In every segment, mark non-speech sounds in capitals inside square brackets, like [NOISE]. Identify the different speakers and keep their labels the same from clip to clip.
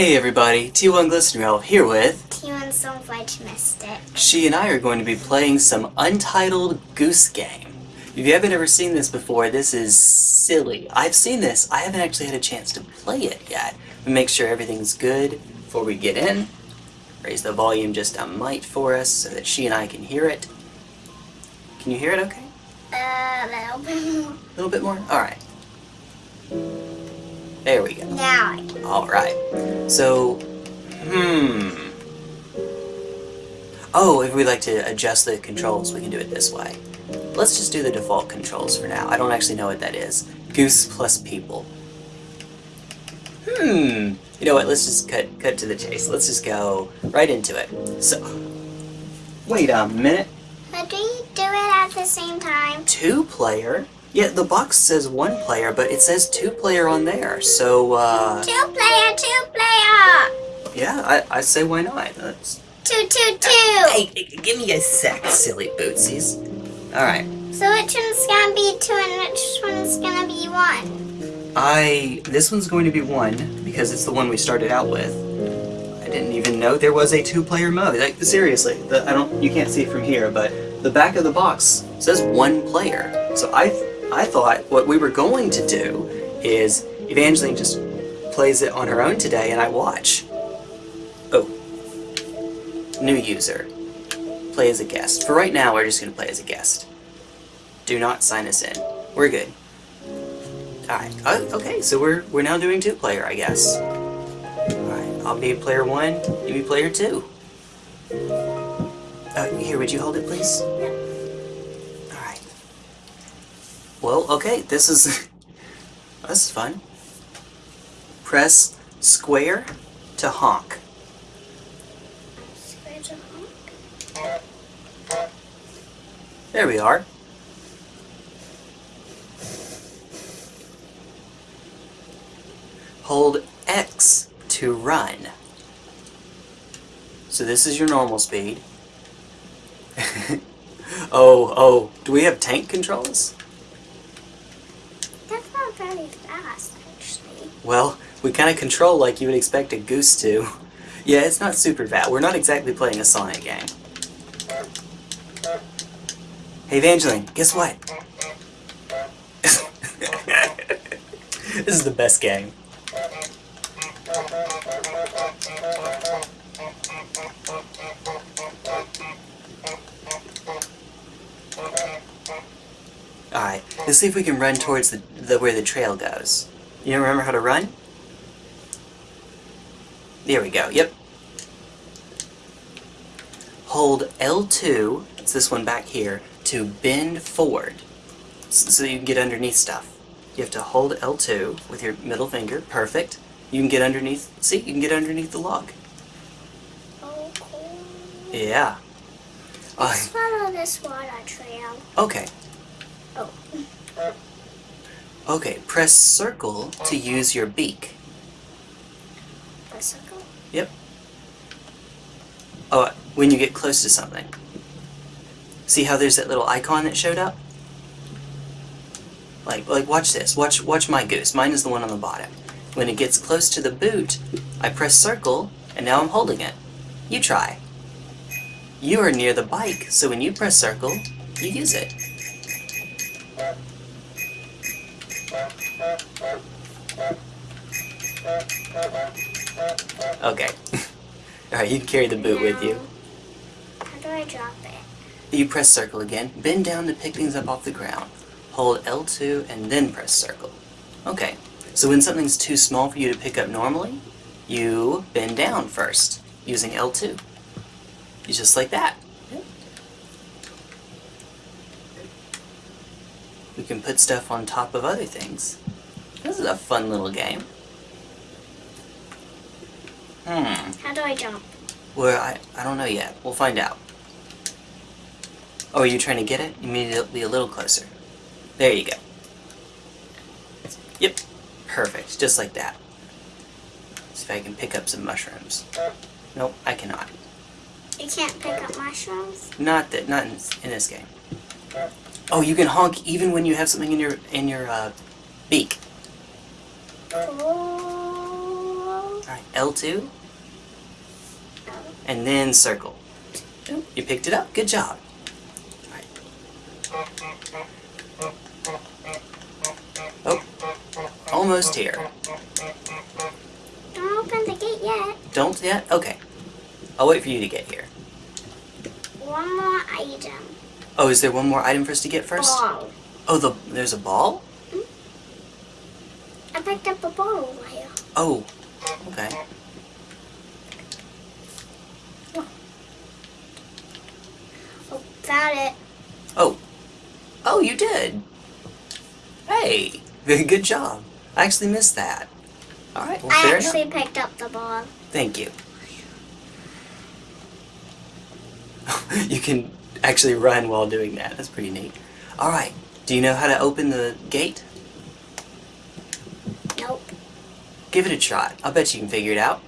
Speaker 1: Hey everybody, T1 Glistener Elf here with
Speaker 2: T1 Stonefledge Mystic.
Speaker 1: She and I are going to be playing some Untitled Goose Game. If you haven't ever seen this before, this is silly. I've seen this, I haven't actually had a chance to play it yet. But make sure everything's good before we get in. Raise the volume just a mite for us so that she and I can hear it. Can you hear it okay?
Speaker 2: Uh, a little bit more.
Speaker 1: A little bit more? Alright. There we go.
Speaker 2: Now I can.
Speaker 1: Alright. So, hmm. Oh, if we'd like to adjust the controls, we can do it this way. Let's just do the default controls for now. I don't actually know what that is. Goose plus people. Hmm. You know what, let's just cut, cut to the chase. Let's just go right into it. So, wait a minute.
Speaker 2: But do you do it at the same time?
Speaker 1: Two player? Yeah, the box says one player, but it says two player on there. So, uh,
Speaker 2: Two player, two player!
Speaker 1: yeah, I, I say why not. Let's
Speaker 2: Two, two, two!
Speaker 1: Hey, hey, give me a sec, silly bootsies. Alright,
Speaker 2: So which one's gonna be two and which one's gonna be one?
Speaker 1: I... This one's going to be one, because it's the one we started out with. I didn't even know there was a two-player mode. Like, seriously, the, I don't... You can't see it from here, but the back of the box says one player. So I, I thought what we were going to do is Evangeline just plays it on her own today and I watch. Oh. New user. Play as a guest. For right now, we're just going to play as a guest. Do not sign us in. We're good. Alright, uh, okay, so we're, we're now doing two-player, I guess. Alright, I'll be player one, you be player two. Uh, here, would you hold it, please? Alright. Well, okay, this is... [LAUGHS] this is fun. Press square to honk.
Speaker 2: Square to honk.
Speaker 1: There we are. Hold X to run. So this is your normal speed. [LAUGHS] oh, oh, do we have tank controls?
Speaker 2: Not very fast, actually.
Speaker 1: Well, we kind of control like you would expect a goose to. Yeah, it's not super fast. We're not exactly playing a Sonic game. Hey, Evangeline, guess what? [LAUGHS] this is the best game. Alright, let's see if we can run towards the, the where the trail goes. You don't remember how to run? There we go, yep. Hold L2, it's this one back here, to bend forward. So you can get underneath stuff. You have to hold L2 with your middle finger, perfect. You can get underneath, see, you can get underneath the log.
Speaker 2: Cool.
Speaker 1: Yeah.
Speaker 2: Let's
Speaker 1: Uh,
Speaker 2: follow this water trail.
Speaker 1: okay,
Speaker 2: Oh.
Speaker 1: okay, press circle to use your beak.
Speaker 2: A circle?
Speaker 1: Yep. Oh, when you get close to something. See how there's that little icon that showed up? Like, like watch this. Watch, watch my goose. Mine is the one on the bottom. When it gets close to the boot, I press circle, and now I'm holding it. You try. You are near the bike, so when you press circle, you use it. Okay. [LAUGHS] Alright, you can carry the boot with you.
Speaker 2: How do I drop it?
Speaker 1: You press circle again, bend down to pick things up off the ground. Hold L2 and then press circle. Okay, so when something's too small for you to pick up normally, you bend down first, using L2. You just like that. We can put stuff on top of other things. This is a fun little game. Hmm.
Speaker 2: How do I jump?
Speaker 1: Well, I, I don't know yet. We'll find out. Oh, are you trying to get it? You need to be a little closer. There you go. Yep. Perfect. Just like that. See if I can pick up some mushrooms. Nope, I cannot.
Speaker 2: You can't pick up mushrooms?
Speaker 1: Not that. Not in, in this game. Oh, you can honk even when you have something in your in your uh, beak.
Speaker 2: Cool.
Speaker 1: Alright, L2,
Speaker 2: Oh,
Speaker 1: and then circle. You picked it up. Good job. Alright. Oh, almost here.
Speaker 2: Don't open the gate yet.
Speaker 1: Don't yet? Okay. I'll wait for you to get here.
Speaker 2: One more item.
Speaker 1: Oh, is there one more item for us to get first?
Speaker 2: Ball.
Speaker 1: Oh, the there's a ball? Mm-hmm.
Speaker 2: I picked up a ball while.
Speaker 1: Oh, okay.
Speaker 2: Oh, found it.
Speaker 1: Oh. Oh, you did. Hey, [LAUGHS] good job. I actually missed that. All right, well,
Speaker 2: I actually
Speaker 1: enough.
Speaker 2: picked up the ball.
Speaker 1: Thank you. [LAUGHS] you can actually run while doing that. That's pretty neat. All right. Do you know how to open the gate?
Speaker 2: Nope.
Speaker 1: Give it a try. I'll bet you can figure it out.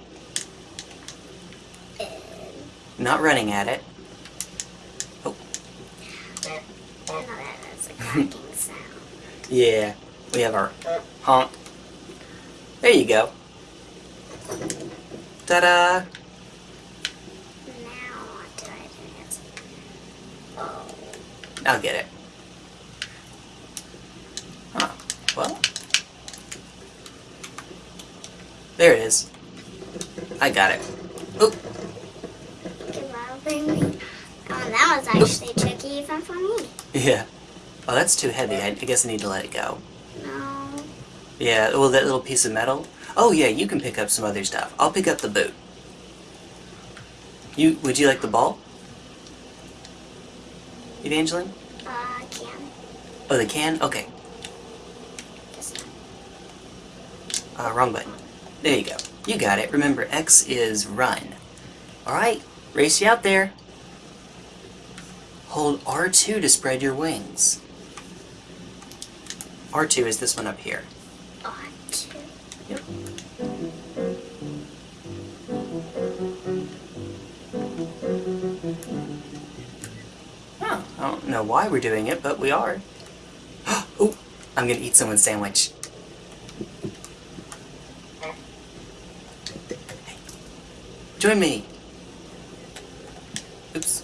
Speaker 1: Not running at it.
Speaker 2: no, that cracking sound.
Speaker 1: Yeah, we have our honk. There you go. Ta-da!
Speaker 2: Now what do I do? Yes. Oh.
Speaker 1: I'll get it. Huh. Well. There it is. I got it. Oop.
Speaker 2: Oh, that was actually tricky even for me.
Speaker 1: Yeah. Oh, that's too heavy. I, I guess I need to let it go.
Speaker 2: No.
Speaker 1: Yeah, well, that little piece of metal. Oh, yeah, you can pick up some other stuff. I'll pick up the boot. You, would you like the ball? Evangeline?
Speaker 2: Uh, can.
Speaker 1: Oh, the can? Okay. Uh, wrong button. There you go. You got it. Remember, X is run. Alright, race you out there. Hold R2 to spread your wings. R2 is this one up here.
Speaker 2: Oh, two.
Speaker 1: Yep. Oh, I don't know why we're doing it, but we are. [GASPS] oh, I'm gonna eat someone's sandwich. Join me. Oops.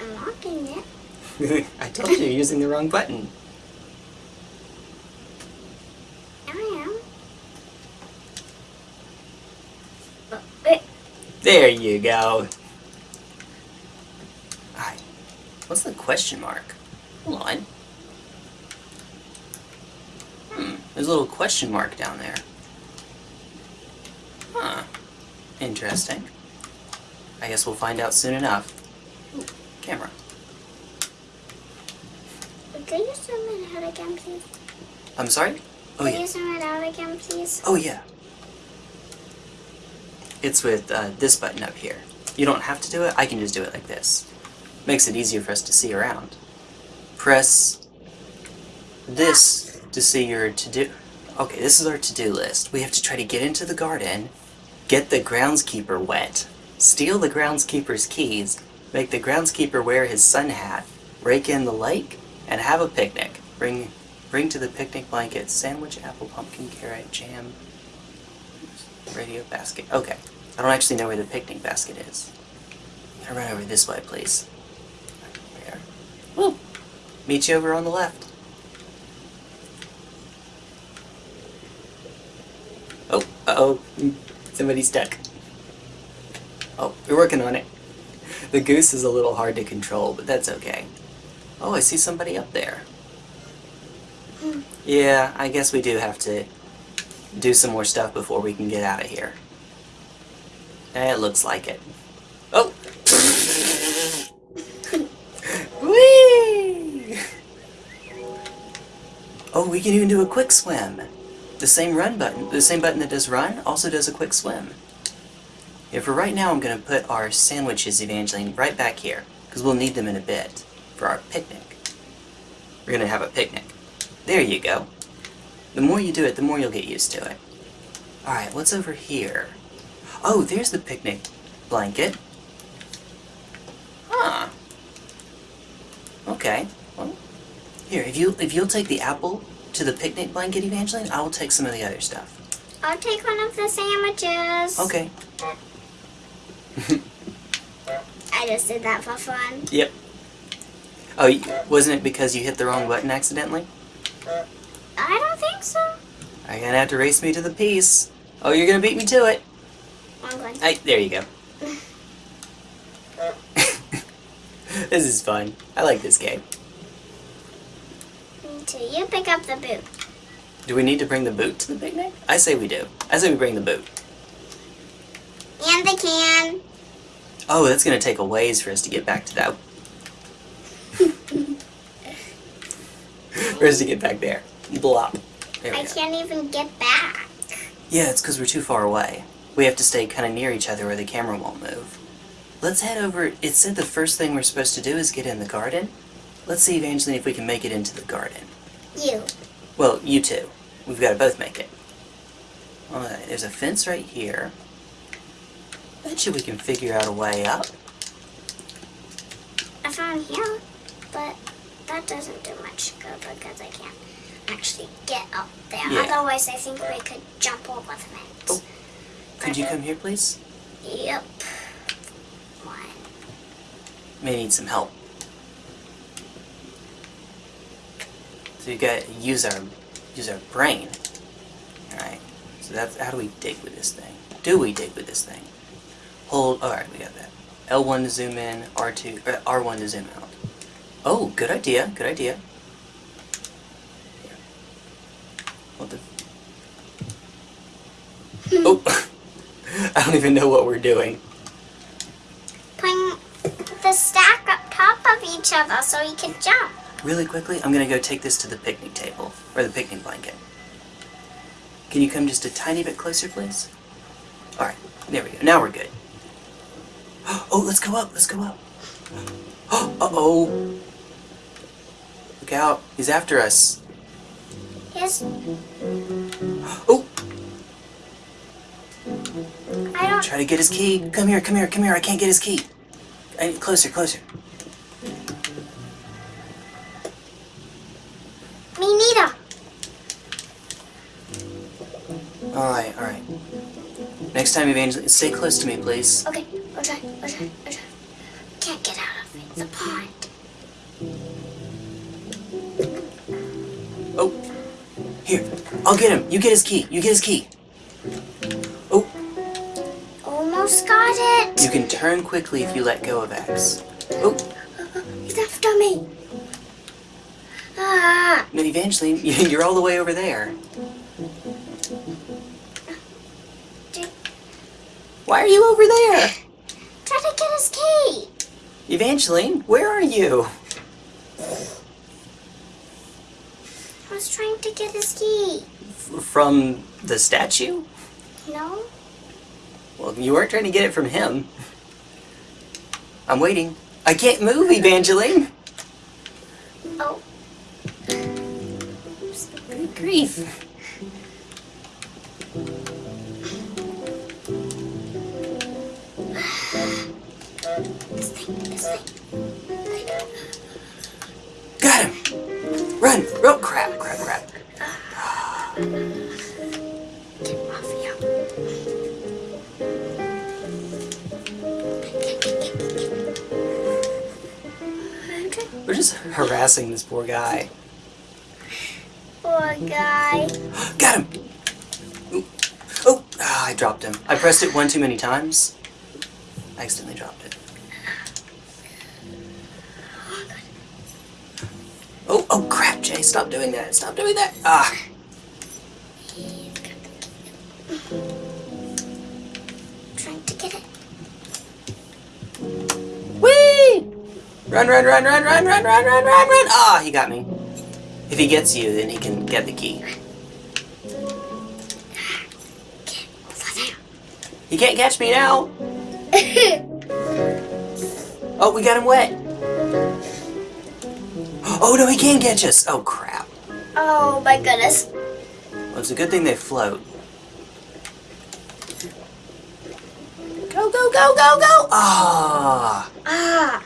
Speaker 2: I'm locking it. [LAUGHS]
Speaker 1: I told you you're using the wrong button.
Speaker 2: I am.
Speaker 1: There you go. Alright. What's the question mark? Hold on. Hmm. There's a little question mark down there. Huh. Interesting. I guess we'll find out soon enough. Ooh, camera.
Speaker 2: Could you zoom it out again, please?
Speaker 1: I'm sorry? Oh
Speaker 2: Could
Speaker 1: yeah.
Speaker 2: you zoom it out again, please?
Speaker 1: Oh yeah. It's with uh, this button up here. You don't have to do it, I can just do it like this. Makes it easier for us to see around. Press this to see your to-do. Okay, this is our to-do list. We have to try to get into the garden, get the groundskeeper wet, steal the groundskeeper's keys, make the groundskeeper wear his sun hat, rake in the lake, and have a picnic. Bring bring to the picnic blanket sandwich, apple, pumpkin, carrot, jam, radio basket. Okay. I don't actually know where the picnic basket is. Gonna run over this way, please. There. Woo! Meet you over on the left. Oh, uh-oh. Somebody's stuck. Oh, we're working on it. The goose is a little hard to control, but that's okay. Oh, I see somebody up there. Hmm. Yeah, I guess we do have to do some more stuff before we can get out of here. It looks like it. Oh! [LAUGHS] Whee! Oh, we can even do a quick swim. The same run button, the same button that does run, also does a quick swim. Yeah, for right now, I'm going to put our sandwiches, Evangeline, right back here, because we'll need them in a bit for our picnic. We're going to have a picnic. There you go. The more you do it, the more you'll get used to it. Alright, what's over here? Oh, there's the picnic blanket. Huh. Okay. Well, Here, if you if you'll take the apple to the picnic blanket, Evangeline, I will take some of the other stuff.
Speaker 2: I'll take one of the sandwiches.
Speaker 1: Okay. [LAUGHS]
Speaker 2: I just did that for fun.
Speaker 1: Yep. Oh, wasn't it because you hit the wrong button accidentally?
Speaker 2: I don't think so.
Speaker 1: You're you gonna have to race me to the piece? Oh, you're gonna beat me to it.
Speaker 2: I'm going.
Speaker 1: I, there you go. [LAUGHS] [LAUGHS] this is fun. I like this game.
Speaker 2: Me too. You pick up the boot.
Speaker 1: Do we need to bring the boot to the picnic? I say we do. I say we bring the boot.
Speaker 2: And the can.
Speaker 1: Oh, that's gonna take a ways for us to get back to that. [LAUGHS] for us to get back there. Blop. There we
Speaker 2: I
Speaker 1: go.
Speaker 2: can't even get back.
Speaker 1: Yeah, it's because we're too far away. We have to stay kind of near each other where the camera won't move. Let's head over. It said the first thing we're supposed to do is get in the garden. Let's see, Evangeline, if we can make it into the garden.
Speaker 2: You.
Speaker 1: Well, you two. We've got to both make it. Alright, there's a fence right here. Bet you we can figure out a way up.
Speaker 2: I found here, but that doesn't do much good because I can't actually get up there.
Speaker 1: Yeah.
Speaker 2: Otherwise, I think we could jump over the fence.
Speaker 1: Oh. Could you come here, please?
Speaker 2: Yep. One.
Speaker 1: May need some help. So you got to use our use our brain. Alright. So that's how do we dig with this thing? Do we dig with this thing? Hold alright, we got that. L1 to zoom in, R2 uh, R1 to zoom out. Oh, good idea, good idea. What the Oh [LAUGHS] I don't even know what we're doing.
Speaker 2: Putting the stack up top of each other so you can jump.
Speaker 1: Really quickly, I'm gonna go take this to the picnic table, or the picnic blanket. Can you come just a tiny bit closer, please? Alright, there we go. Now we're good. [GASPS] Oh, let's go up, let's go up. [GASPS] Uh-oh. Look out, he's after us.
Speaker 2: Yes. [GASPS]
Speaker 1: Oh,
Speaker 2: I don't.
Speaker 1: try to get his key. Come here, come here, come here, I can't get his key. I need, closer, closer. Next time, Evangeline, stay close to me, please.
Speaker 2: Okay. I'll try. I'll try. I'll try. Can't get out of it. The pond.
Speaker 1: Oh, here, I'll get him. You get his key, you get his key. Oh,
Speaker 2: Almost got it.
Speaker 1: You can turn quickly if you let go of X. Oh,
Speaker 2: He's after me. Ah.
Speaker 1: no, Evangeline, [LAUGHS] you're all the way over there. Why are you over there?
Speaker 2: try to get his key.
Speaker 1: Evangeline, where are you?
Speaker 2: I was trying to get his key.
Speaker 1: F- from the statue?
Speaker 2: No?
Speaker 1: Well, you weren't trying to get it from him. I'm waiting. I can't move, Evangeline.
Speaker 2: Oh.
Speaker 1: Good grief. Harassing this poor guy.
Speaker 2: Poor guy.
Speaker 1: Got him! Ooh. Oh, ah, I dropped him. I pressed it one too many times. I accidentally dropped it. Oh, oh crap, Jay, stop doing that. Stop doing that. Ah. Run, run, run, run, run, run, run, run, run, run. Ah, he got me. If he gets you, then he can get the key.
Speaker 2: Get over there.
Speaker 1: He can't catch me now. [LAUGHS] Oh, we got him wet. Oh, no, he can't catch us. Oh, crap.
Speaker 2: oh my goodness.
Speaker 1: Well, it's a good thing they float. Go, go, go, go, go! Ah!
Speaker 2: Ah.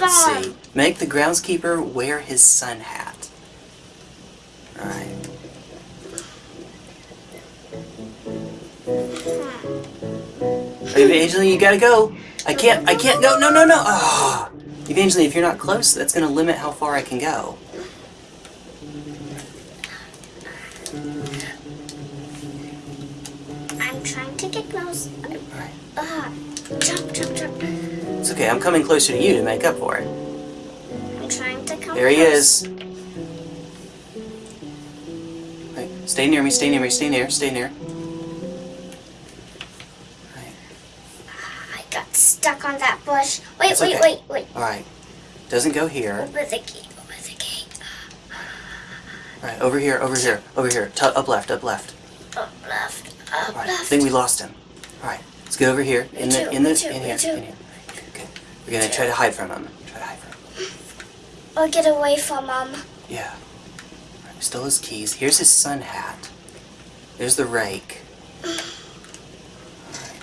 Speaker 1: Let's see. Make the groundskeeper wear his sun hat. Alright. Evangeline, you gotta go. I can't, I can't go. No, no, no. Ah. Evangeline, if you're not close, that's gonna limit how far I can go.
Speaker 2: I'm trying to get close.
Speaker 1: Alright.
Speaker 2: Uh, jump, jump.
Speaker 1: It's okay, I'm coming closer to you to make up for it.
Speaker 2: I'm trying to come
Speaker 1: There he
Speaker 2: close.
Speaker 1: is. Right, stay near me, stay near me, stay near, stay near. Right,
Speaker 2: I got stuck on that bush. Wait,
Speaker 1: That's
Speaker 2: wait,
Speaker 1: okay.
Speaker 2: wait, wait.
Speaker 1: alright. Doesn't go here.
Speaker 2: Over the gate, over the gate.
Speaker 1: Alright, over here, over here, over here. Tu up left, up left.
Speaker 2: Up left, up
Speaker 1: Alright, I think we lost him. Alright, let's get over here. In
Speaker 2: Me
Speaker 1: the,
Speaker 2: too,
Speaker 1: in the, in here, in here. We're gonna try to hide from him. Try to hide from him.
Speaker 2: I'll get away from him.
Speaker 1: Yeah. Alright, still his keys. Here's his sun hat. There's the rake. [SIGHS]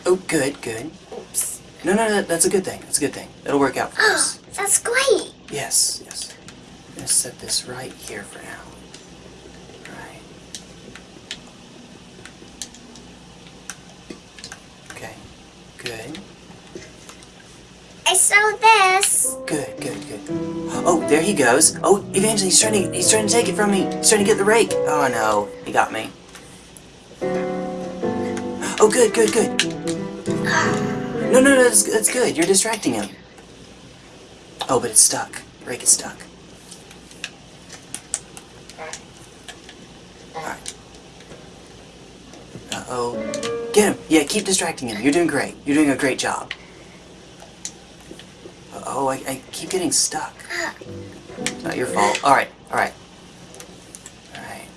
Speaker 1: Oh, good, good.
Speaker 2: Oops.
Speaker 1: No, no, no, that's a good thing. That's a good thing. It'll work out for [GASPS] us.
Speaker 2: That's great.
Speaker 1: Yes, yes. I'm gonna set this right here for now. Right. Okay. Good.
Speaker 2: I saw this.
Speaker 1: Good, good, good. Oh, there he goes. Oh, Evangeline, he's trying to he's trying to take it from me. He's trying to get the rake. Oh no, he got me. Oh, good, good, good. No, no, no, that's, that's good. You're distracting him. Oh, but it's stuck. Rake is stuck. Uh-oh. Get him. Yeah, keep distracting him. You're doing great. You're doing a great job. Oh, I, I keep getting stuck. It's not your fault. Alright, alright. Alright.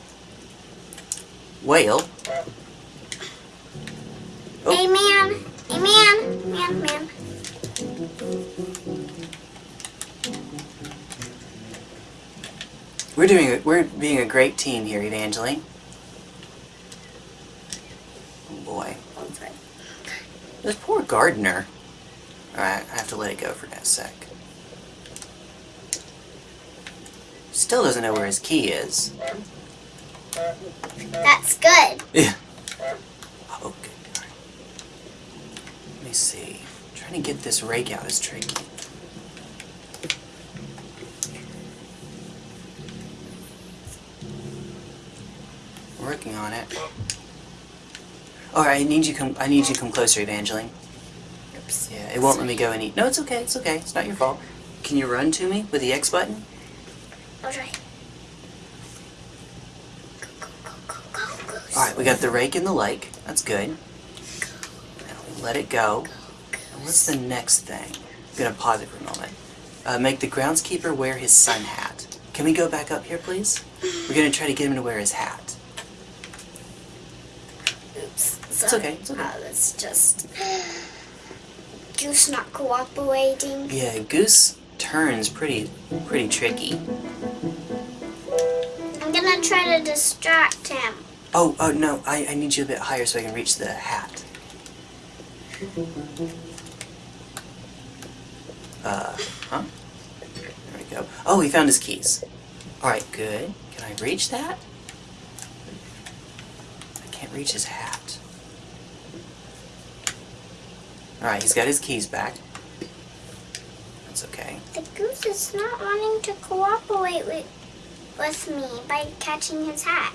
Speaker 1: Whale. Oh.
Speaker 2: Hey, man. Hey, man. Man, man.
Speaker 1: We're doing a, we're being a great team here, Evangeline. Oh boy. This poor gardener. Alright, I have to let it go for that sec. Still doesn't know where his key is.
Speaker 2: That's good.
Speaker 1: Yeah. Oh, good. Alright. Let me see. Trying to get this rake out is tricky. Working on it. Alright, I need you come I need you to come closer, Evangeline.
Speaker 2: Oops.
Speaker 1: Yeah, it won't let me go any No, it's okay, it's okay. It's not your fault. Can you run to me with the X button?
Speaker 2: I'll try. Go, go, go, go, go, go.
Speaker 1: Alright, we got the rake in the lake. That's good. Let it go. And what's the next thing? I'm gonna pause it for a moment. Uh, make the groundskeeper wear his sun hat. Can we go back up here, please? We're gonna try to get him to wear his hat.
Speaker 2: Oops.
Speaker 1: It's okay, it's okay.
Speaker 2: Uh, that's just. Goose not cooperating.
Speaker 1: Yeah, Goose turns pretty, pretty tricky.
Speaker 2: I'm gonna try to distract him.
Speaker 1: Oh, oh no, I, I need you a bit higher so I can reach the hat. Uh, huh? There we go. Oh, he found his keys. Alright, good. Can I reach that? I can't reach his hat. Alright, he's got his keys back. That's okay.
Speaker 2: The goose is not wanting to cooperate with, with me by catching his hat.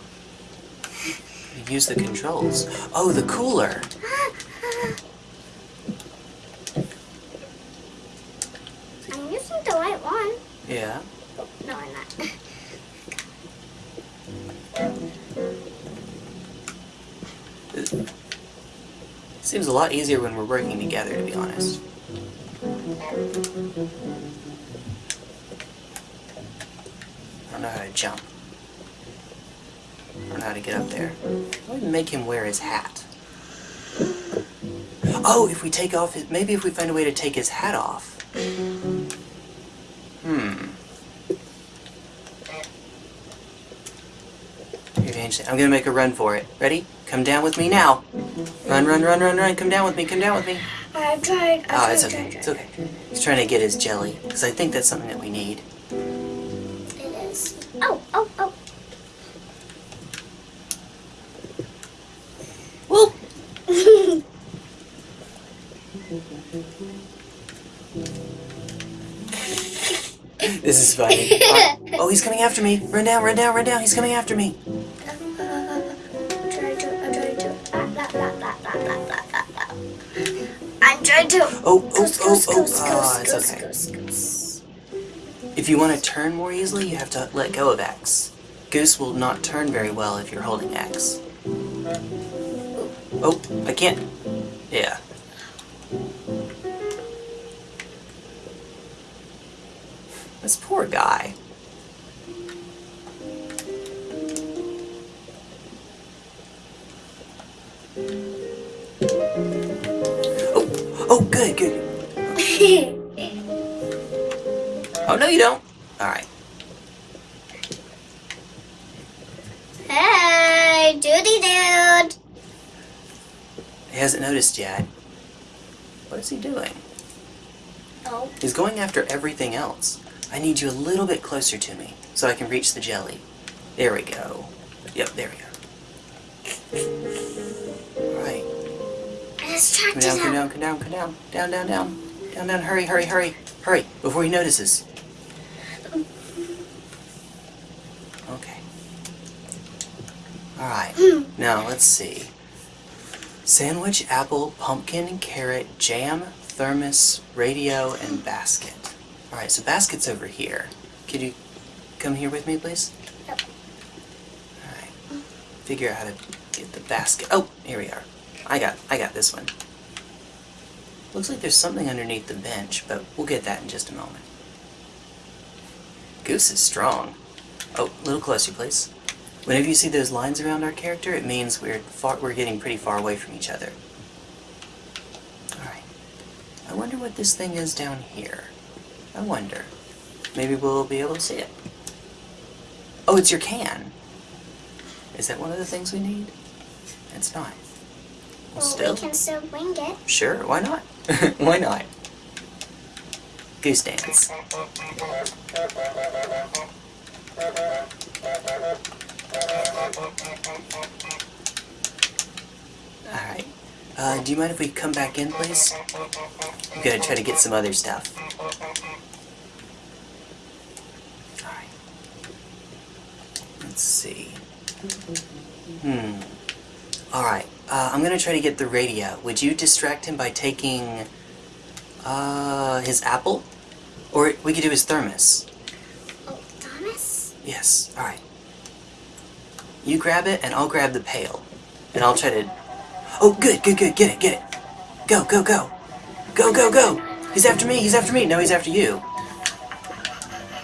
Speaker 1: Use the controls. Oh, the cooler. [GASPS] Ah, a lot easier when we're working together, to be honest. I don't know how to jump. I don't know how to get up there. I would make him wear his hat. Oh, if we take off his... Maybe if we find a way to take his hat off. Hmm. I'm gonna make a run for it. Ready? Come down with me now. Run, run, run, run, run. Come down with me, come down with me.
Speaker 2: I've tried.
Speaker 1: Oh, it's okay.
Speaker 2: tried.
Speaker 1: It's okay. He's trying to get his jelly because I think that's something that we need.
Speaker 2: It is. Oh, oh, oh.
Speaker 1: Well, [LAUGHS] this is funny. Oh, oh, he's coming after me. Run down, run down, run down. He's coming after me.
Speaker 2: To.
Speaker 1: Oh, oh,
Speaker 2: Goose,
Speaker 1: oh,
Speaker 2: goose,
Speaker 1: oh.
Speaker 2: goose,
Speaker 1: Ah,
Speaker 2: goose,
Speaker 1: it's okay. If you want to turn more easily, you have to let go of X. Goose will not turn very well if you're holding X. Oh, I can't. Yeah. This poor guy. You don't. All right.
Speaker 2: hey, duty dude.
Speaker 1: He hasn't noticed yet. What is he doing?
Speaker 2: Oh,
Speaker 1: He's going after everything else. I need you a little bit closer to me so I can reach the jelly. There we go. Yep, there we go. Alright. Come down, come down, come down, come down. Down, down, down. Down, down, hurry, hurry, hurry. Hurry, before he notices. Okay. Alright. Now, let's see. Sandwich, apple, pumpkin, carrot, jam, thermos, radio, and basket. Alright, so basket's over here. Could you come here with me, please?
Speaker 2: Yep.
Speaker 1: Alright. Figure out how to get the basket. Oh, here we are. I got I got this one. Looks like there's something underneath the bench, but we'll get that in just a moment. Goose is strong. Oh, a little closer, please. Whenever you see those lines around our character, it means we're far, we're getting pretty far away from each other. Alright. I wonder what this thing is down here. I wonder. Maybe we'll be able to see it. Oh, it's your can. Is that one of the things we need? It's not. Well,
Speaker 2: Well,
Speaker 1: still.
Speaker 2: we can still wing it.
Speaker 1: Sure, why not? [LAUGHS] why not? Goose dance. Alright. Uh, do you mind if we come back in, please? We gotta try to get some other stuff. Alright. Let's see. Hmm. Alright, uh, I'm gonna try to get the radio. Would you distract him by taking, uh, his apple? Or we could do his thermos.
Speaker 2: Oh, Thomas?
Speaker 1: Yes, alright. You grab it, and I'll grab the pail. And I'll try to... Oh, good, good, good, get it, get it. Go, go, go. Go, go, go. He's after me, he's after me. No, he's after you.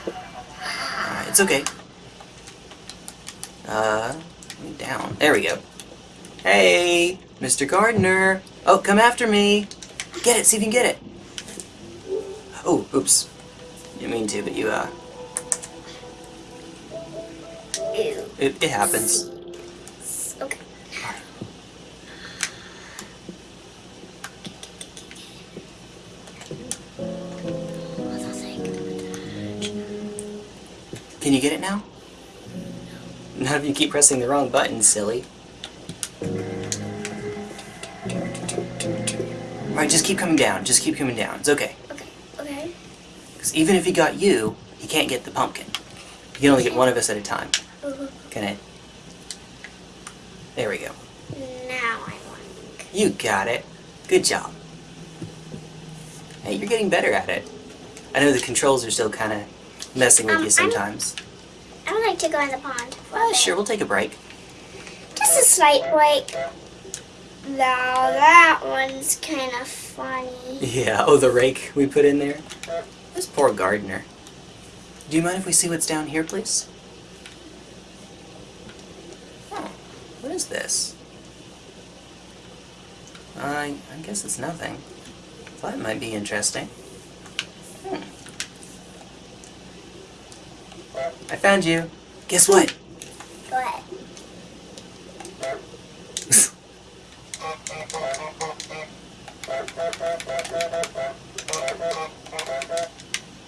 Speaker 1: Alright, it's okay. Uh, down. There we go. Hey, Mr. Gardener. Oh, come after me. Get it, see if you can get it. Oh, oops. Didn't mean to, but you, uh,
Speaker 2: Ew.
Speaker 1: It, it happens.
Speaker 2: Okay. What's that thing?
Speaker 1: Can you get it now? Not if you keep pressing the wrong button, silly. Alright, just keep coming down. Just keep coming down. It's okay.
Speaker 2: Okay. Okay.
Speaker 1: Because even if he got you, he can't get the pumpkin. He can only get one of us at a time. Uh-huh. Can it? There we go.
Speaker 2: Now I want.
Speaker 1: You got it. Good job. Hey, you're getting better at it. I know the controls are still kind of messing with
Speaker 2: Um,
Speaker 1: you
Speaker 2: I'm-
Speaker 1: sometimes.
Speaker 2: I would like to go in the pond.
Speaker 1: Uh,
Speaker 2: bit.
Speaker 1: sure, we'll take a break.
Speaker 2: Just a slight break. Now that one's kind of funny.
Speaker 1: Yeah, oh, the rake we put in there. This poor gardener. Do you mind if we see what's down here, please? Oh, what is this? I, I guess it's nothing. Thought it might be interesting. Hmm. I found you. Guess what?
Speaker 2: What?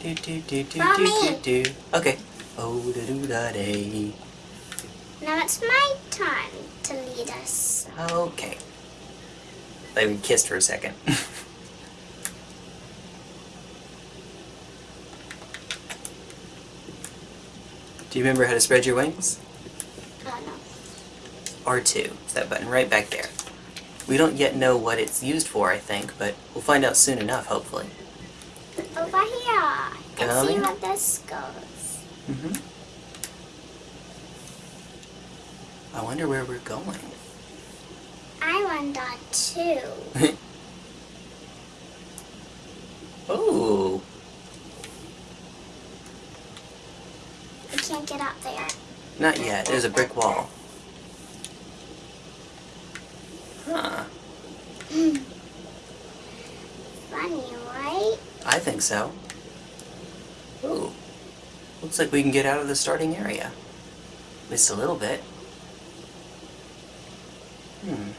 Speaker 1: Do, [LAUGHS] do, do, do, do,
Speaker 2: Mommy.
Speaker 1: do, do. Okay. Oh, da do da day.
Speaker 2: Now it's my time to lead us.
Speaker 1: Okay. We kissed for a second. [LAUGHS] Do you remember how to spread your wings?
Speaker 2: Oh no.
Speaker 1: R2. It's that button right back there. We don't yet know what it's used for, I think, but we'll find out soon enough, hopefully.
Speaker 2: Over here. Let's see what this goes.
Speaker 1: hmm I wonder where we're going.
Speaker 2: I want that too. [LAUGHS]
Speaker 1: oh,
Speaker 2: We can't get up there.
Speaker 1: not yet. There's a brick wall. Huh.
Speaker 2: Funny, right?
Speaker 1: I think so. Ooh. Looks like we can get out of the starting area. At least a little bit. Hmm.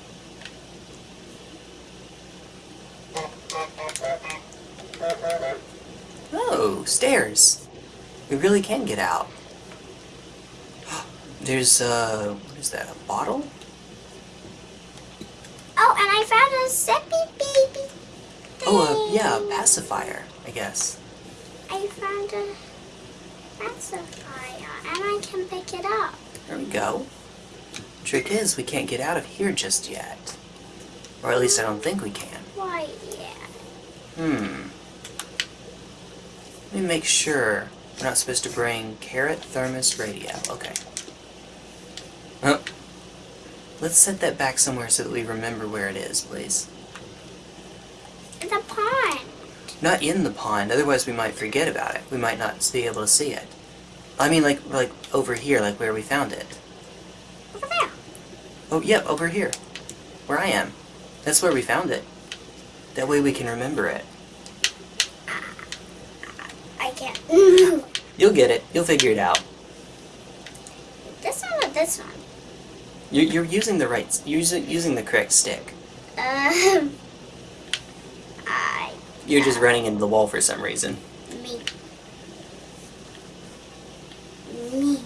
Speaker 1: Oh, stairs. We really can get out. [GASPS] There's, uh, what is that, a bottle?
Speaker 2: Oh, and I found a zippy baby.
Speaker 1: Oh, uh, yeah, a pacifier, I guess.
Speaker 2: I found a pacifier, and I can pick it up.
Speaker 1: There we go. Trick is, we can't get out of here just yet. Or at least I don't think we can.
Speaker 2: Why, yeah.
Speaker 1: Hmm. Let me make sure we're not supposed to bring carrot, thermos, radio. Okay. Oh. Let's set that back somewhere so that we remember where it is, please.
Speaker 2: In The pond.
Speaker 1: Not in the pond, otherwise we might forget about it. We might not be able to see it. I mean, like, like over here, like where we found it.
Speaker 2: Over there.
Speaker 1: Oh, yep, over here. Where I am. That's where we found it. That way we can remember it.
Speaker 2: I can't.
Speaker 1: You'll get it. You'll figure it out.
Speaker 2: this one or this one?
Speaker 1: You're, you're using the right, you're using, using the correct stick.
Speaker 2: Um. I.
Speaker 1: You're just running into the wall for some reason.
Speaker 2: Me. Me.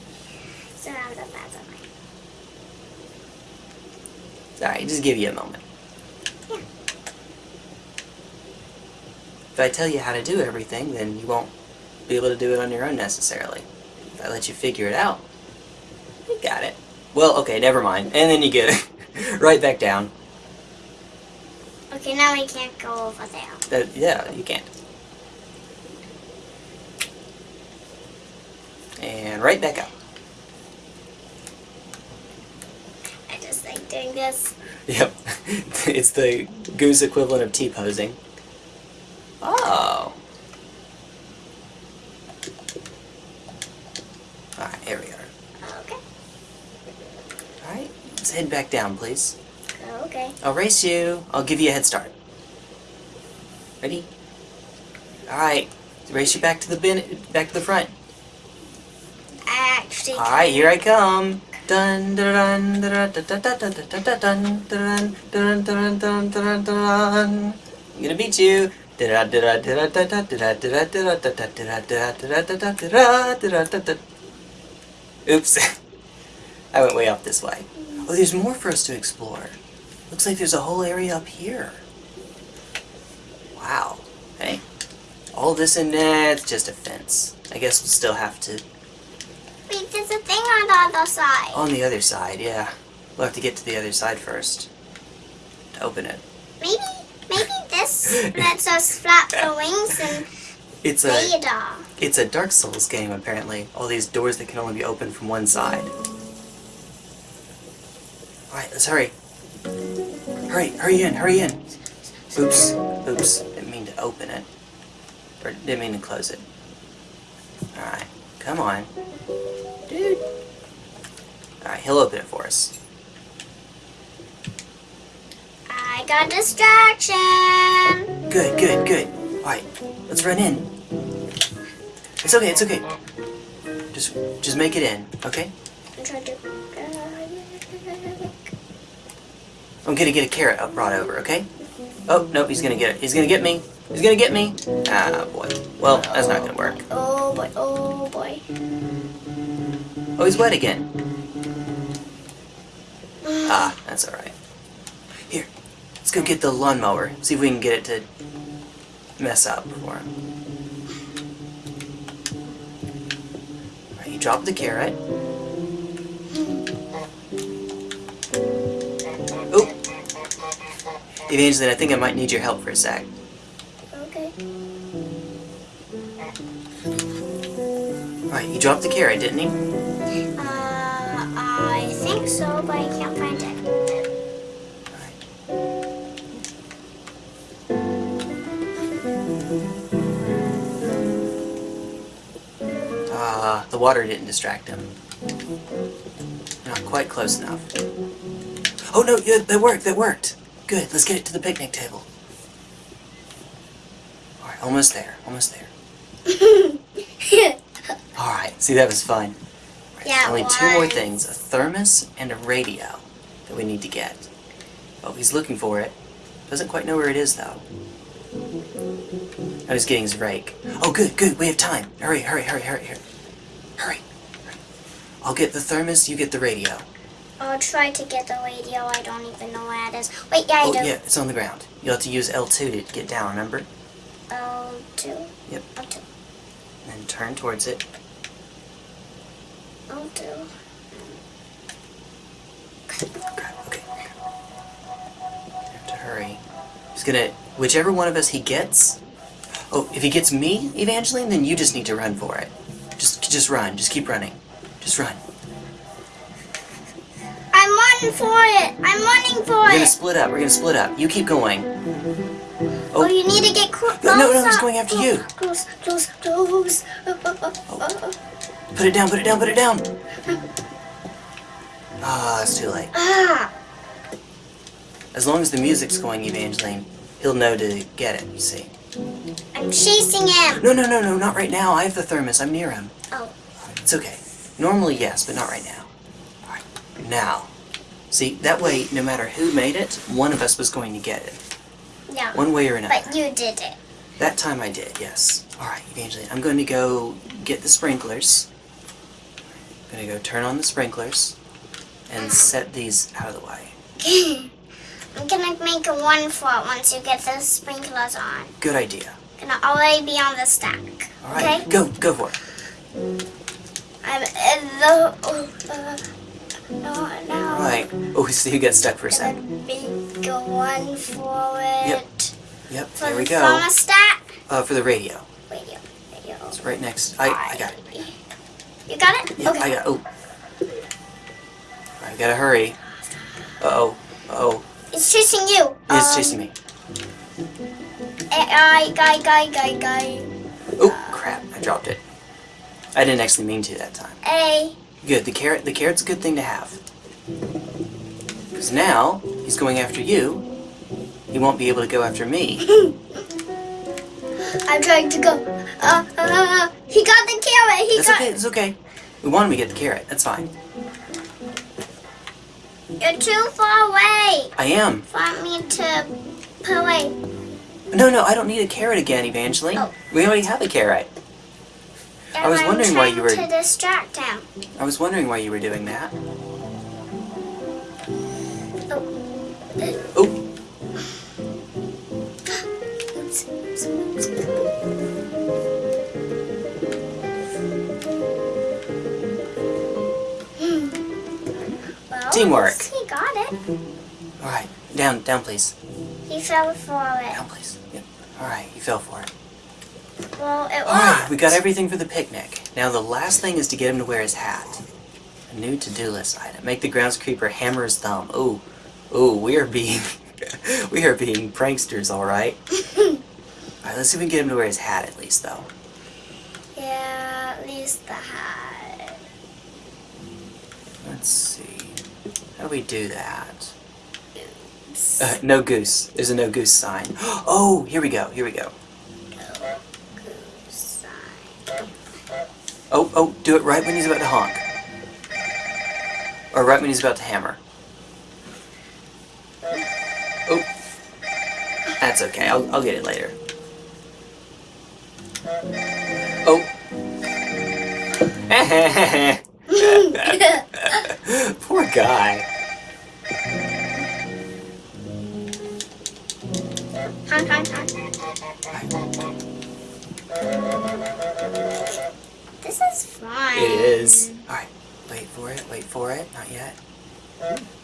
Speaker 2: Surrounded by the light.
Speaker 1: Alright, just give you a moment.
Speaker 2: Yeah.
Speaker 1: If I tell you how to do everything, then you won't be able to do it on your own necessarily. If I let you figure it out, you got it. Well, okay, never mind. And then you get it [LAUGHS] right back down.
Speaker 2: Okay, now we can't go over there.
Speaker 1: That, yeah, you can't. And right back up.
Speaker 2: I just like doing this.
Speaker 1: Yep. [LAUGHS] it's the goose equivalent of T-posing. Oh. Alright, here we are.
Speaker 2: Okay.
Speaker 1: Alright, let's head back down, please.
Speaker 2: Okay.
Speaker 1: I'll race you. I'll give you a head start. Ready? Alright, race you back to the bin back to the front.
Speaker 2: I actually.
Speaker 1: Alright, here I come. Dun dun dun dun dun dun dun dun dun dun dun dun dun dun dun dun. I'm gonna beat you. Oops. I went way off this way. Oh, there's more for us to explore. Looks like there's a whole area up here. Wow. Hey. All this in there, it's just a fence. I guess we'll still have to
Speaker 2: Wait, there's a thing on the other side.
Speaker 1: On the other side, yeah. We'll have to get to the other side first. To open it.
Speaker 2: Maybe, maybe [LAUGHS] this lets us flap the wings and
Speaker 1: It's a
Speaker 2: radar.
Speaker 1: it's a Dark Souls game apparently. All these doors that can only be opened from one side. Alright, let's hurry. Hurry, hurry in, hurry in. Oops, oops. Didn't mean to open it. Or didn't mean to close it. Alright, come on. Dude. Alright, he'll open it for us.
Speaker 2: I got distraction.
Speaker 1: Good, good, good. Alright, let's run in. It's okay, it's okay. Just just make it in, okay?
Speaker 2: I'm trying to.
Speaker 1: I'm gonna get a carrot up brought over, okay? Oh, nope, he's gonna get it. He's gonna get me. He's gonna get me. Ah, boy. Well, that's not gonna work.
Speaker 2: Oh boy, oh boy.
Speaker 1: Oh, he's wet again. Ah, that's alright. Here, let's go get the lawnmower. See if we can get it to mess up for him. Alright, you drop the carrot. Evangeline, I think I might need your help for a sec.
Speaker 2: Okay.
Speaker 1: Alright, he dropped the carrot, didn't he?
Speaker 2: Uh, I think so, but I can't find it.
Speaker 1: Ah, the water didn't distract him. Not quite close enough. Oh no, yeah, that worked, that worked. Good, let's get it to the picnic table. Alright, almost there, almost there. [LAUGHS] Alright, see that was fun. Right,
Speaker 2: Yeah,
Speaker 1: Only two more things, a thermos and a radio that we need to get. Oh, he's looking for it. Doesn't quite know where it is though. Oh, I was getting his rake. Oh, good, good, we have time. Hurry, hurry, hurry, hurry, hurry. Hurry. hurry. I'll get the thermos, you get the radio.
Speaker 2: I'll try to get the radio. I don't even know where it is. Wait, yeah, I
Speaker 1: Oh,
Speaker 2: do.
Speaker 1: yeah, it's on the ground. You'll have to use L2 to get down, remember?
Speaker 2: L2?
Speaker 1: Yep.
Speaker 2: Oh, two.
Speaker 1: And then turn towards it.
Speaker 2: Oh, two.
Speaker 1: Crap, okay. You have to hurry. He's gonna... Whichever one of us he gets... Oh, if he gets me, Evangeline, then you just need to run for it. Just, just run. Just keep running. Just run.
Speaker 2: I'm running for it. I'm running for it!
Speaker 1: We're gonna split up. We're gonna split up. You keep going.
Speaker 2: Oh, you need to get close.
Speaker 1: No, no, no, he's going after you.
Speaker 2: Close, close, close. Oh, oh, oh, oh, oh.
Speaker 1: Put it down, put it down, put it down! Ah, it's too late.
Speaker 2: Ah,
Speaker 1: As long as the music's going, Evangeline, he'll know to get it, you see.
Speaker 2: I'm chasing him.
Speaker 1: No, no, no, no, not right now. I have the thermos. I'm near him.
Speaker 2: Oh,
Speaker 1: It's okay. Normally, yes, but not right now. Alright, now. See, that way, no matter who made it, one of us was going to get it.
Speaker 2: no.
Speaker 1: One way or another.
Speaker 2: But you did it.
Speaker 1: That time I did, yes. Alright, Evangeline, I'm going to go get the sprinklers. I'm going to go turn on the sprinklers and set these out of the way. [LAUGHS]
Speaker 2: I'm gonna make a one for it once you get the sprinklers on.
Speaker 1: Good idea.
Speaker 2: Gonna already be on the stack.
Speaker 1: Alright,
Speaker 2: Okay?
Speaker 1: go, go for it.
Speaker 2: I'm in the. Oh, uh, no, no.
Speaker 1: Right. Oh, so you get stuck for a second.
Speaker 2: a one for it.
Speaker 1: Yep. Yep,
Speaker 2: For
Speaker 1: there
Speaker 2: the
Speaker 1: we go.
Speaker 2: thermostat.
Speaker 1: Uh, for the radio.
Speaker 2: Radio. Radio.
Speaker 1: It's right next. I, I got it.
Speaker 2: You got it?
Speaker 1: Yeah,
Speaker 2: okay.
Speaker 1: I got. Oh. I gotta hurry. Uh oh. Uh oh.
Speaker 2: It's chasing you.
Speaker 1: It's
Speaker 2: Um,
Speaker 1: chasing me.
Speaker 2: Guy, guy, guy, guy, guy.
Speaker 1: Oh crap! I dropped it. I didn't actually mean to that time.
Speaker 2: A.
Speaker 1: Good. The carrot. The carrot's a good thing to have. Because now he's going after you. He won't be able to go after me. [LAUGHS]
Speaker 2: I'm trying to go. Uh, uh, uh, he got the carrot. He
Speaker 1: That's
Speaker 2: got.
Speaker 1: okay. It's okay. We want him to get the carrot. That's fine.
Speaker 2: You're too far away.
Speaker 1: I am.
Speaker 2: Want me to pull away?
Speaker 1: No, no. I don't need a carrot again, Evangeline.
Speaker 2: Oh.
Speaker 1: We already have a carrot. I was wondering why you were-
Speaker 2: to distract him.
Speaker 1: I was wondering why you were doing that.
Speaker 2: Oh.
Speaker 1: Uh, oh.
Speaker 2: Oops. Oops. Oops. Hmm.
Speaker 1: Teamwork.
Speaker 2: He got it.
Speaker 1: All right. Down, down, please.
Speaker 2: He fell for it.
Speaker 1: Down, please. Yep. All right. he fell for it.
Speaker 2: Well, it
Speaker 1: All right. We got everything for the picnic. Now the last thing is to get him to wear his hat. A new to-do list item. Make the grounds creeper hammer his thumb. Ooh, ooh. We are being, [LAUGHS] we are being pranksters. All right. [LAUGHS] All right. Let's see if we can get him to wear his hat at least, though.
Speaker 2: Yeah, at least the hat.
Speaker 1: Let's see. How do we do that? Uh, no goose. There's a no goose sign. [GASPS] Oh, here we go. Here we go.
Speaker 2: Sign.
Speaker 1: Oh, oh, do it right when he's about to honk. Or right when he's about to hammer. Oh. That's okay. I'll, I'll get it later. Oh. [LAUGHS] [LAUGHS] Poor guy. Not yet.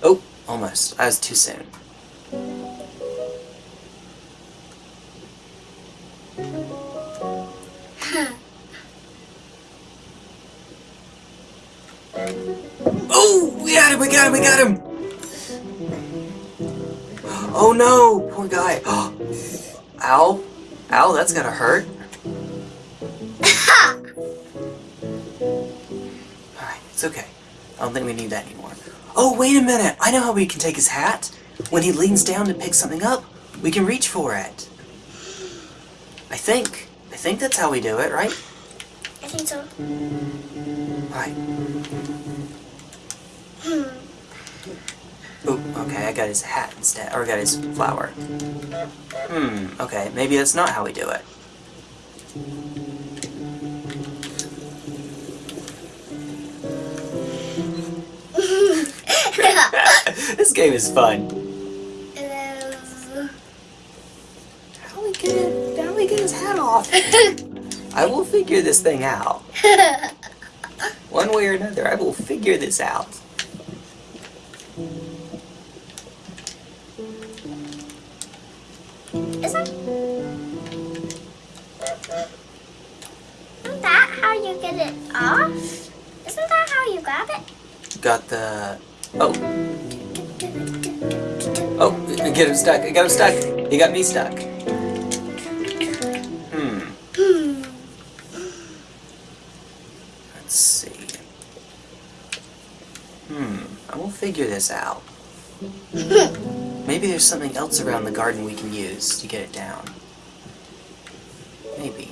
Speaker 1: Oh, almost. I was too soon. [LAUGHS] Oh, we got him, we got him, we got him! [GASPS] Oh no, poor guy. [GASPS] Ow. Ow, that's gotta hurt. Don't think we need that anymore. Oh, wait a minute! I know how we can take his hat. When he leans down to pick something up, we can reach for it. I think. I think that's how we do it, right?
Speaker 2: I think so.
Speaker 1: Right.
Speaker 2: Hmm.
Speaker 1: Oh, okay, I got his hat instead. Or I got his flower. Hmm, okay, maybe that's not how we do it. This game is fun.
Speaker 2: Uh,
Speaker 1: How do we get it? How do we get his hat off? [LAUGHS] I will figure this thing out. [LAUGHS] One way or another, I will figure this out.
Speaker 2: Isn't Isn't that how you get it off? Isn't that how you grab it?
Speaker 1: Got the. Oh, oh, get him stuck. I got him stuck. He got me stuck. Hmm.
Speaker 2: Hmm.
Speaker 1: Let's see. Hmm. I will figure this out. [LAUGHS] Maybe there's something else around the garden we can use to get it down. Maybe.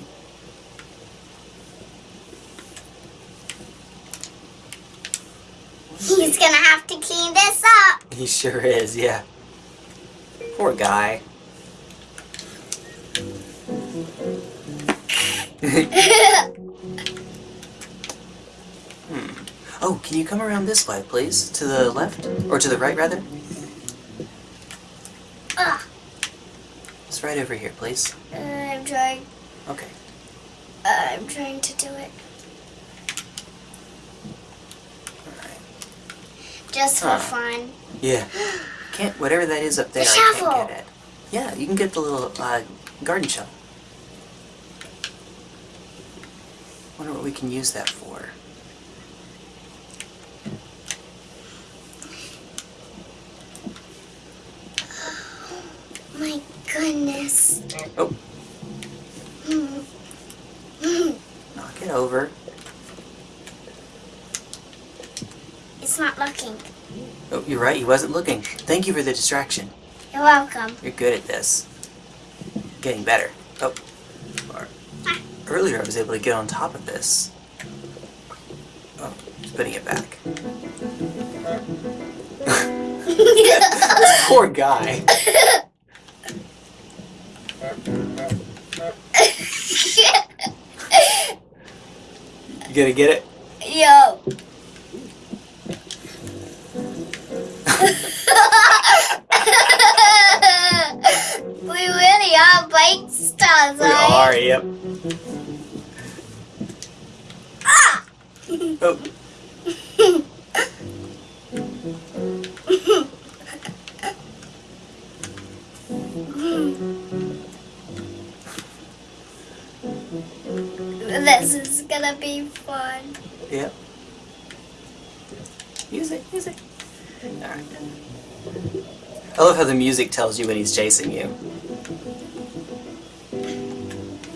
Speaker 2: He's gonna have to clean this up.
Speaker 1: He sure is, yeah. Poor guy. hmm. Oh, can you come around this way, please? To the left? Or to the right, rather?
Speaker 2: Ugh.
Speaker 1: It's right over here, please.
Speaker 2: Uh, I'm trying.
Speaker 1: Okay.
Speaker 2: Uh, I'm trying to do it just for fun.
Speaker 1: Yeah. [GASPS] Can't, whatever that is up there,
Speaker 2: The
Speaker 1: I can't get it. Yeah, you can get the little, uh, garden shovel. Wonder what we can use that for.
Speaker 2: My goodness.
Speaker 1: Oh,
Speaker 2: Hmm. Hmm.
Speaker 1: knock it over.
Speaker 2: It's not looking.
Speaker 1: Oh, you're right, he wasn't looking. Thank you for the distraction.
Speaker 2: You're welcome.
Speaker 1: You're good at this. Getting better. Oh. Earlier I was able to get on top of this. Oh, just putting it back. [LAUGHS] Poor guy. [LAUGHS] You gonna get it?
Speaker 2: Yo. Ah!
Speaker 1: Oh,
Speaker 2: This is gonna be fun.
Speaker 1: yep. Music, music. Alright. I love how the music tells you when he's chasing you.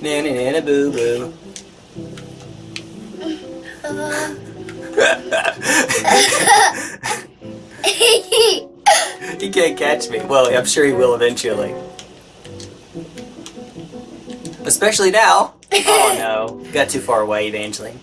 Speaker 1: Na na na na boo boo. [LAUGHS] He can't catch me. Well, I'm sure he will eventually. Especially now. Oh no. Got too far away, Evangeline.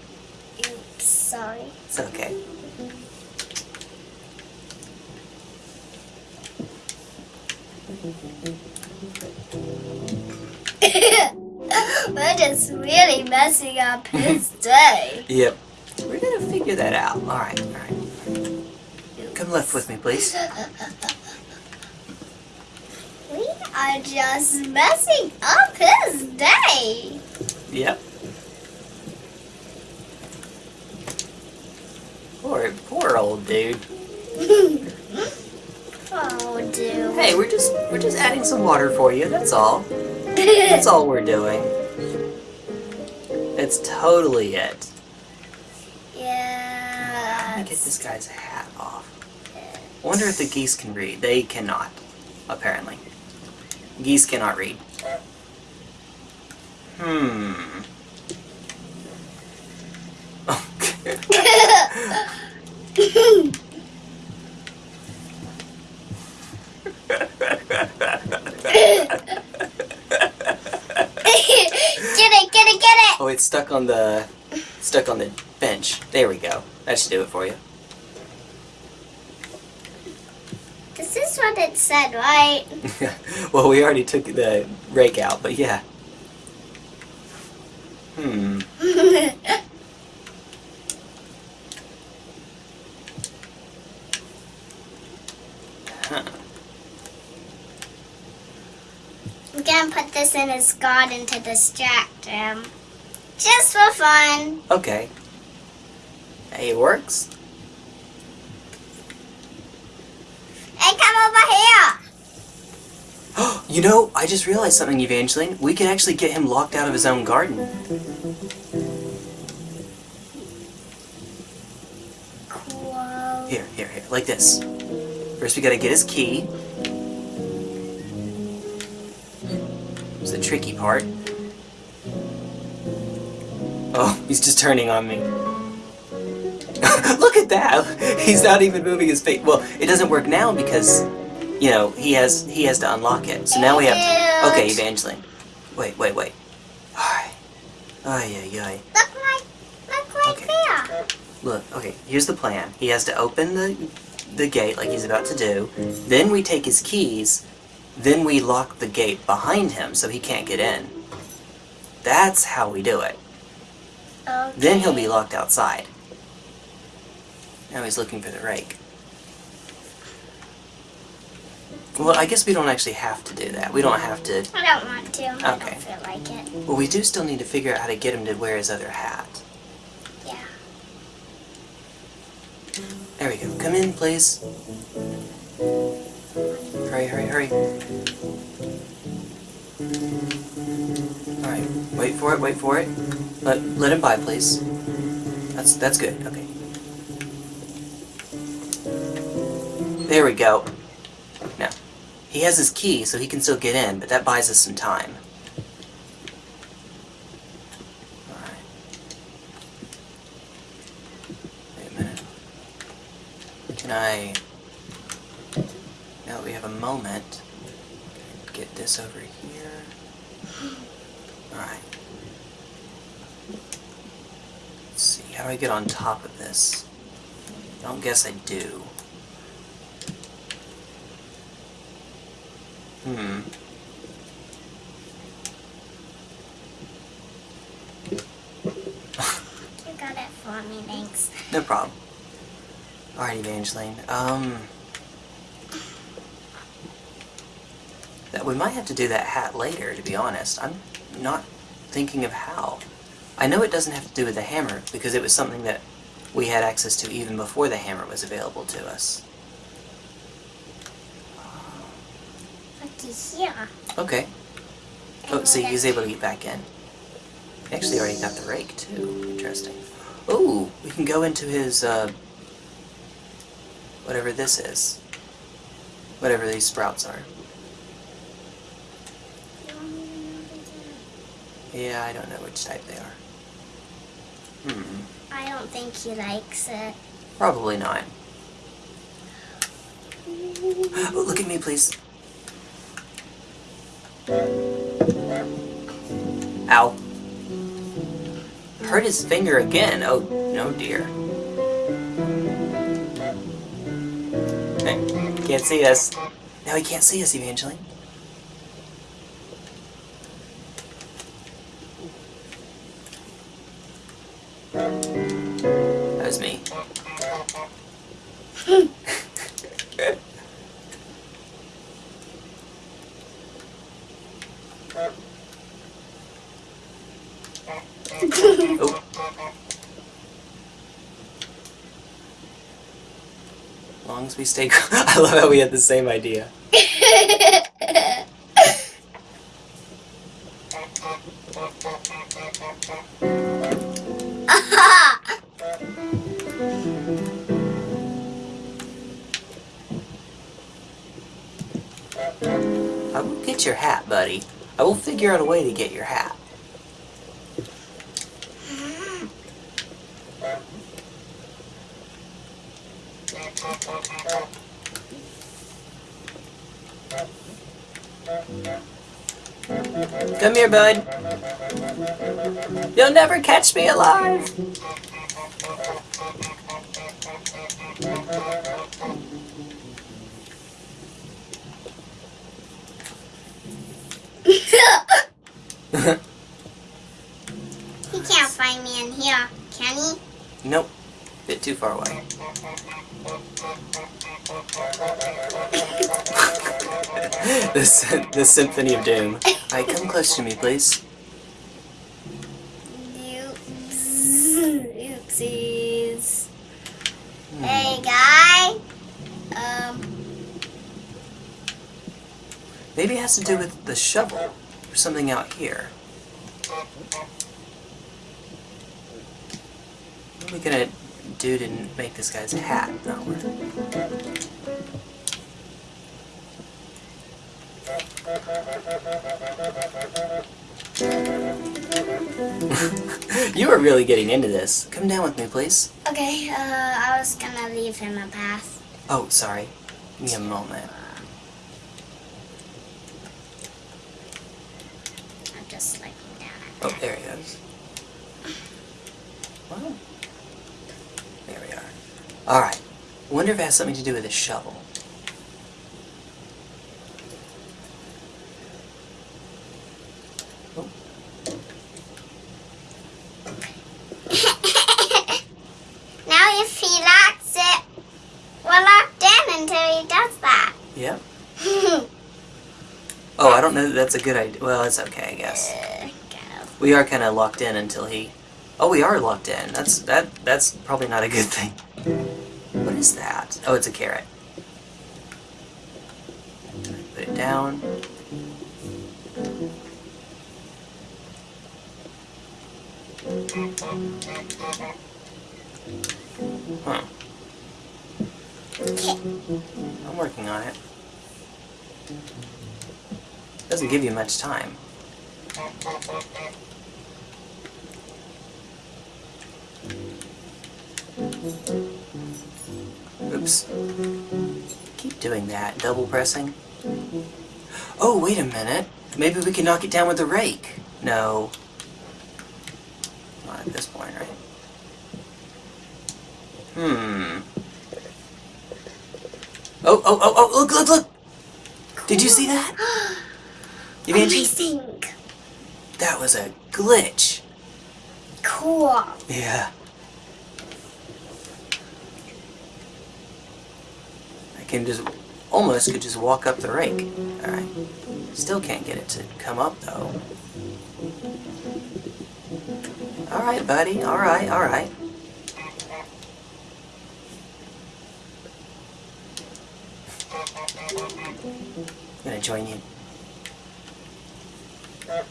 Speaker 2: Up his day.
Speaker 1: Yep. We're gonna figure that out. Alright, alright. Come left with me, please.
Speaker 2: We are just messing up his day.
Speaker 1: Yep. Poor, poor old dude. [LAUGHS]
Speaker 2: Oh, dude.
Speaker 1: Hey, we're just we're just adding some water for you. That's all. That's all we're doing. It's totally it.
Speaker 2: Yeah.
Speaker 1: Let me get this guy's hat off. I wonder if the geese can read. They cannot, apparently. Geese cannot read. Hmm. [LAUGHS] [LAUGHS] [LAUGHS]
Speaker 2: get it, get it, get it.
Speaker 1: oh, it's stuck on the stuck on the bench. There we go. That should do it for you.
Speaker 2: This is what it said, right? [LAUGHS]
Speaker 1: well, we already took the rake out, but yeah. Hmm. [LAUGHS] Huh.
Speaker 2: I'm gonna put this in his garden to distract him. Just for fun.
Speaker 1: Okay. Hey, it works.
Speaker 2: Hey, come over here. [GASPS]
Speaker 1: you know, I just realized something, Evangeline. We can actually get him locked out of his own garden.
Speaker 2: Cool.
Speaker 1: Here, here, here, like this. First, we gotta get his key. It's the tricky part. Oh, he's just turning on me. [LAUGHS] Look at that! He's not even moving his face. Well, it doesn't work now because, you know, he has he has to unlock it. So now we have. Okay, Evangeline. Wait, wait, wait. Alright. Ay, ay, ay.
Speaker 2: Look right, look right
Speaker 1: Okay.
Speaker 2: there.
Speaker 1: Look, okay, here's the plan. He has to open the the gate like he's about to do. Then we take his keys. Then we lock the gate behind him so he can't get in. That's how we do it.
Speaker 2: Okay.
Speaker 1: Then he'll be locked outside. Now he's looking for the rake. Well, I guess we don't actually have to do that. We don't have to...
Speaker 2: I don't want to. I
Speaker 1: Okay.
Speaker 2: don't feel like it.
Speaker 1: Well, we do still need to figure out how to get him to wear his other hat.
Speaker 2: Yeah.
Speaker 1: There we go. Come in, please. Hurry, hurry, hurry. Alright, wait for it, wait for it. Let, let him by, please. That's, that's good, okay. There we go. Now, he has his key, so he can still get in, but that buys us some time. Alright. Wait a minute. Can I... That we have a moment, get this over here. [GASPS] Alright. Let's see, how do I get on top of this? I don't guess I do. Hmm.
Speaker 2: You got it for me, thanks.
Speaker 1: No problem. Alright, Evangeline. Um... That we might have to do that hat later, to be honest. I'm not thinking of how. I know it doesn't have to do with the hammer, because it was something that we had access to even before the hammer was available to us. Okay. Oh, see, he's able to get back in. He actually already got the rake, too. Interesting. Oh, we can go into his, uh... Whatever this is. Whatever these sprouts are. Yeah, I don't know which type they are. Hmm.
Speaker 2: I don't think he likes it.
Speaker 1: Probably not. [LAUGHS] Oh, look at me, please. Ow. Hurt his finger again. Oh, no dear. Hey, can't see us. Now he can't see us, Evangeline. We stay. [LAUGHS] I love how we had the same idea. [LAUGHS] I will get your hat, buddy. I will figure out a way to get your hat. Here, bud. You'll never catch me alive. The, Symphony of Doom. Alright, come close to me, please.
Speaker 2: Oops. Oopsies. Hey, guy. Um,
Speaker 1: Maybe it has to do with the shovel. Or something out here. What are we gonna do to make this guy's hat not work? [LAUGHS] you are really getting into this. Come down with me, please.
Speaker 2: okay, uh, I was gonna leave him a path.
Speaker 1: Oh, sorry. Give me a moment.
Speaker 2: I'm just looking down at
Speaker 1: Oh,
Speaker 2: that.
Speaker 1: there he is. Wow. There we are. Alright. wonder if it has something to do with a shovel. Oh,
Speaker 2: now if he locks it, we're locked in until he does that.
Speaker 1: yeah. Oh, I don't know that that's a good idea. Well, it's okay, I guess.
Speaker 2: Uh.
Speaker 1: We are kind of locked in until he... Oh, we are locked in. That's that. That's probably not a good thing. What is that? Oh, it's a carrot. Put it down. Huh. I'm working on it. Doesn't give you much time. Oops. Keep doing that, double pressing. Oh, wait a minute. Maybe we can knock it down with a rake. No. Not at this point, right? Hmm. Oh, oh, oh, oh, look, look, look! Did you see that? [GASPS] [GASPS] [GASPS] Evangeline?
Speaker 2: Amazing.
Speaker 1: That was a glitch.
Speaker 2: Cool.
Speaker 1: Yeah. I can just, almost could just walk up the rake. Alright. Still can't get it to come up, though. Alright, buddy. Alright, alright. I'm gonna join you.
Speaker 2: Yeah.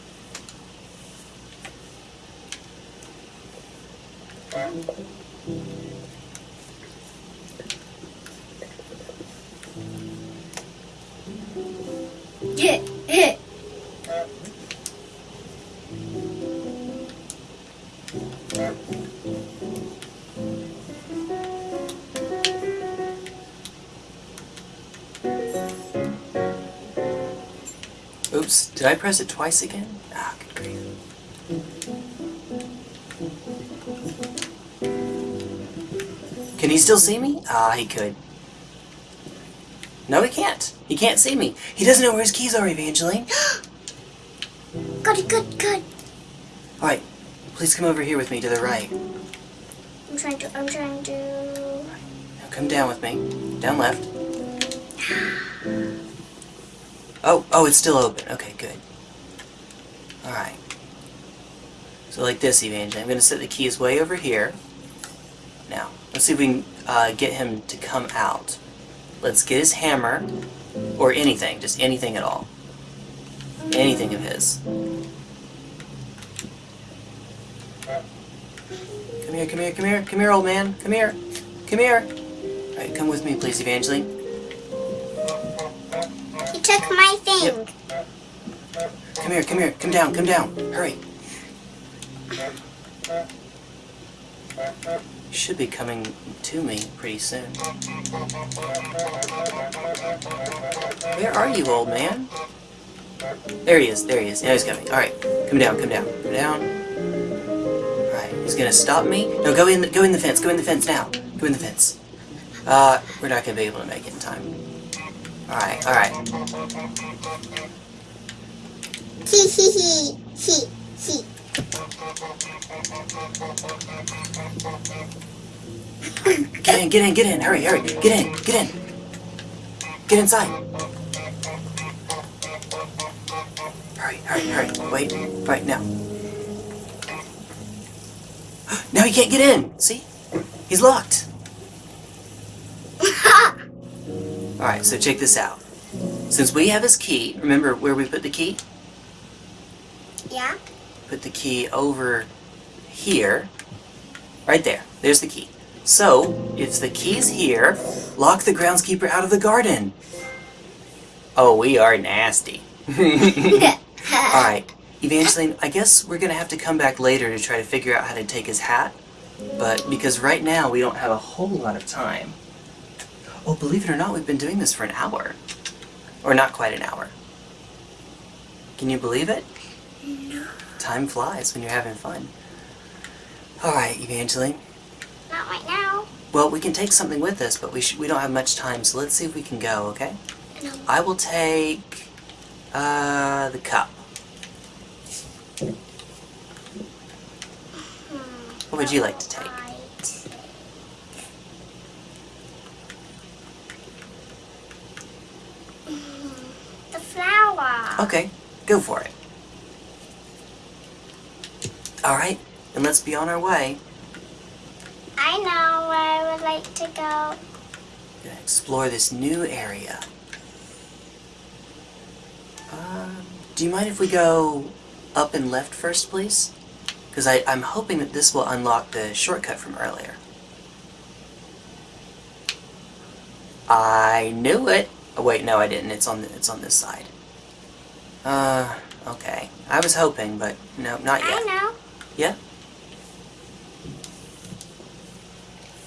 Speaker 2: yeah.
Speaker 1: Oops, did I press it twice again? Ah, good grief. Can he still see me? Ah, he could. No, he can't. He can't see me. He doesn't know where his keys are, Evangeline. [GASPS]
Speaker 2: Good, good, good.
Speaker 1: Alright, please come over here with me to the right.
Speaker 2: I'm trying to, I'm trying to.
Speaker 1: Now come down with me. Down left. [GASPS] [GASPS] [SIGHS] Oh, oh, it's still open. Okay, good. Alright. So like this, Evangeline. I'm going to set the keys way over here. Now, let's see if we can uh, get him to come out. Let's get his hammer, or anything, just anything at all. Anything of his. Come here, come here, come here, come here, old man. Come here. Come here. Alright, come with me, please, Evangeline.
Speaker 2: Took my thing.
Speaker 1: Yep. Come here, come here, come down, come down. Hurry. Should be coming to me pretty soon. Where are you, old man? There he is, there he is. Now he's coming. Alright, come down, come down, come down. Alright, he's gonna stop me. No, go in the, go in the fence, go in the fence now. Go in the fence. Uh, we're not gonna be able to make it in time. Alright, alright.
Speaker 2: He he he he he.
Speaker 1: Get in, get in, get in, hurry, hurry, get in, get in. Get inside. Hurry, hurry, hurry, wait, right now. [GASPS] Now he can't get in, see? He's locked. [LAUGHS] Alright, so check this out. Since we have his key, remember where we put the key?
Speaker 2: yeah.
Speaker 1: Put the key over here. Right there. There's the key. So, if the key's here, lock the groundskeeper out of the garden. Oh, we are nasty. [LAUGHS] Alright, Evangeline, I guess we're gonna have to come back later to try to figure out how to take his hat. But because right now we don't have a whole lot of time. Oh, believe it or not, we've been doing this for an hour. Or not quite an hour. Can you believe it?
Speaker 2: No.
Speaker 1: Time flies when you're having fun. Alright, Evangeline.
Speaker 2: Not right now.
Speaker 1: Well, we can take something with us, but we sh we don't have much time, so let's see if we can go, okay?
Speaker 2: No.
Speaker 1: I will take uh the cup. What would you like to take?
Speaker 2: Right. Mm, The flower.
Speaker 1: Okay, go for it. Alright, and let's be on our way.
Speaker 2: I know where I would like to go.
Speaker 1: Gonna explore this new area. Uh, do you mind if we go up and left first, please? Because I'm hoping that this will unlock the shortcut from earlier. I knew it. Oh wait, no, I didn't. It's on the, it's on this side. Uh, okay. I was hoping, but no, not yet.
Speaker 2: I know.
Speaker 1: Yeah.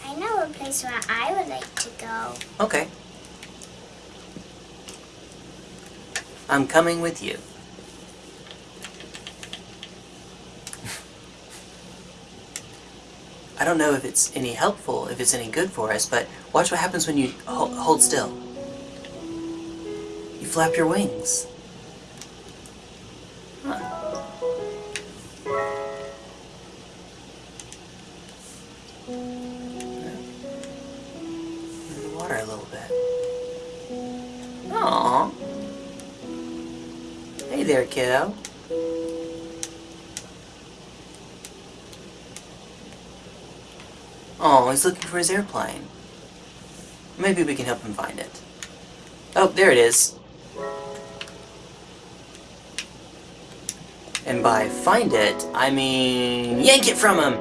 Speaker 2: I know a place where I would like to go.
Speaker 1: Okay. I'm coming with you. I don't know if it's any helpful, if it's any good for us, but watch what happens when you ho- hold still. Flap your wings. In the water a little bit. Aww. Hey there, kiddo. Oh, he's looking for his airplane. Maybe we can help him find it. Oh, there it is. And by find it, I mean yank it from him! [LAUGHS]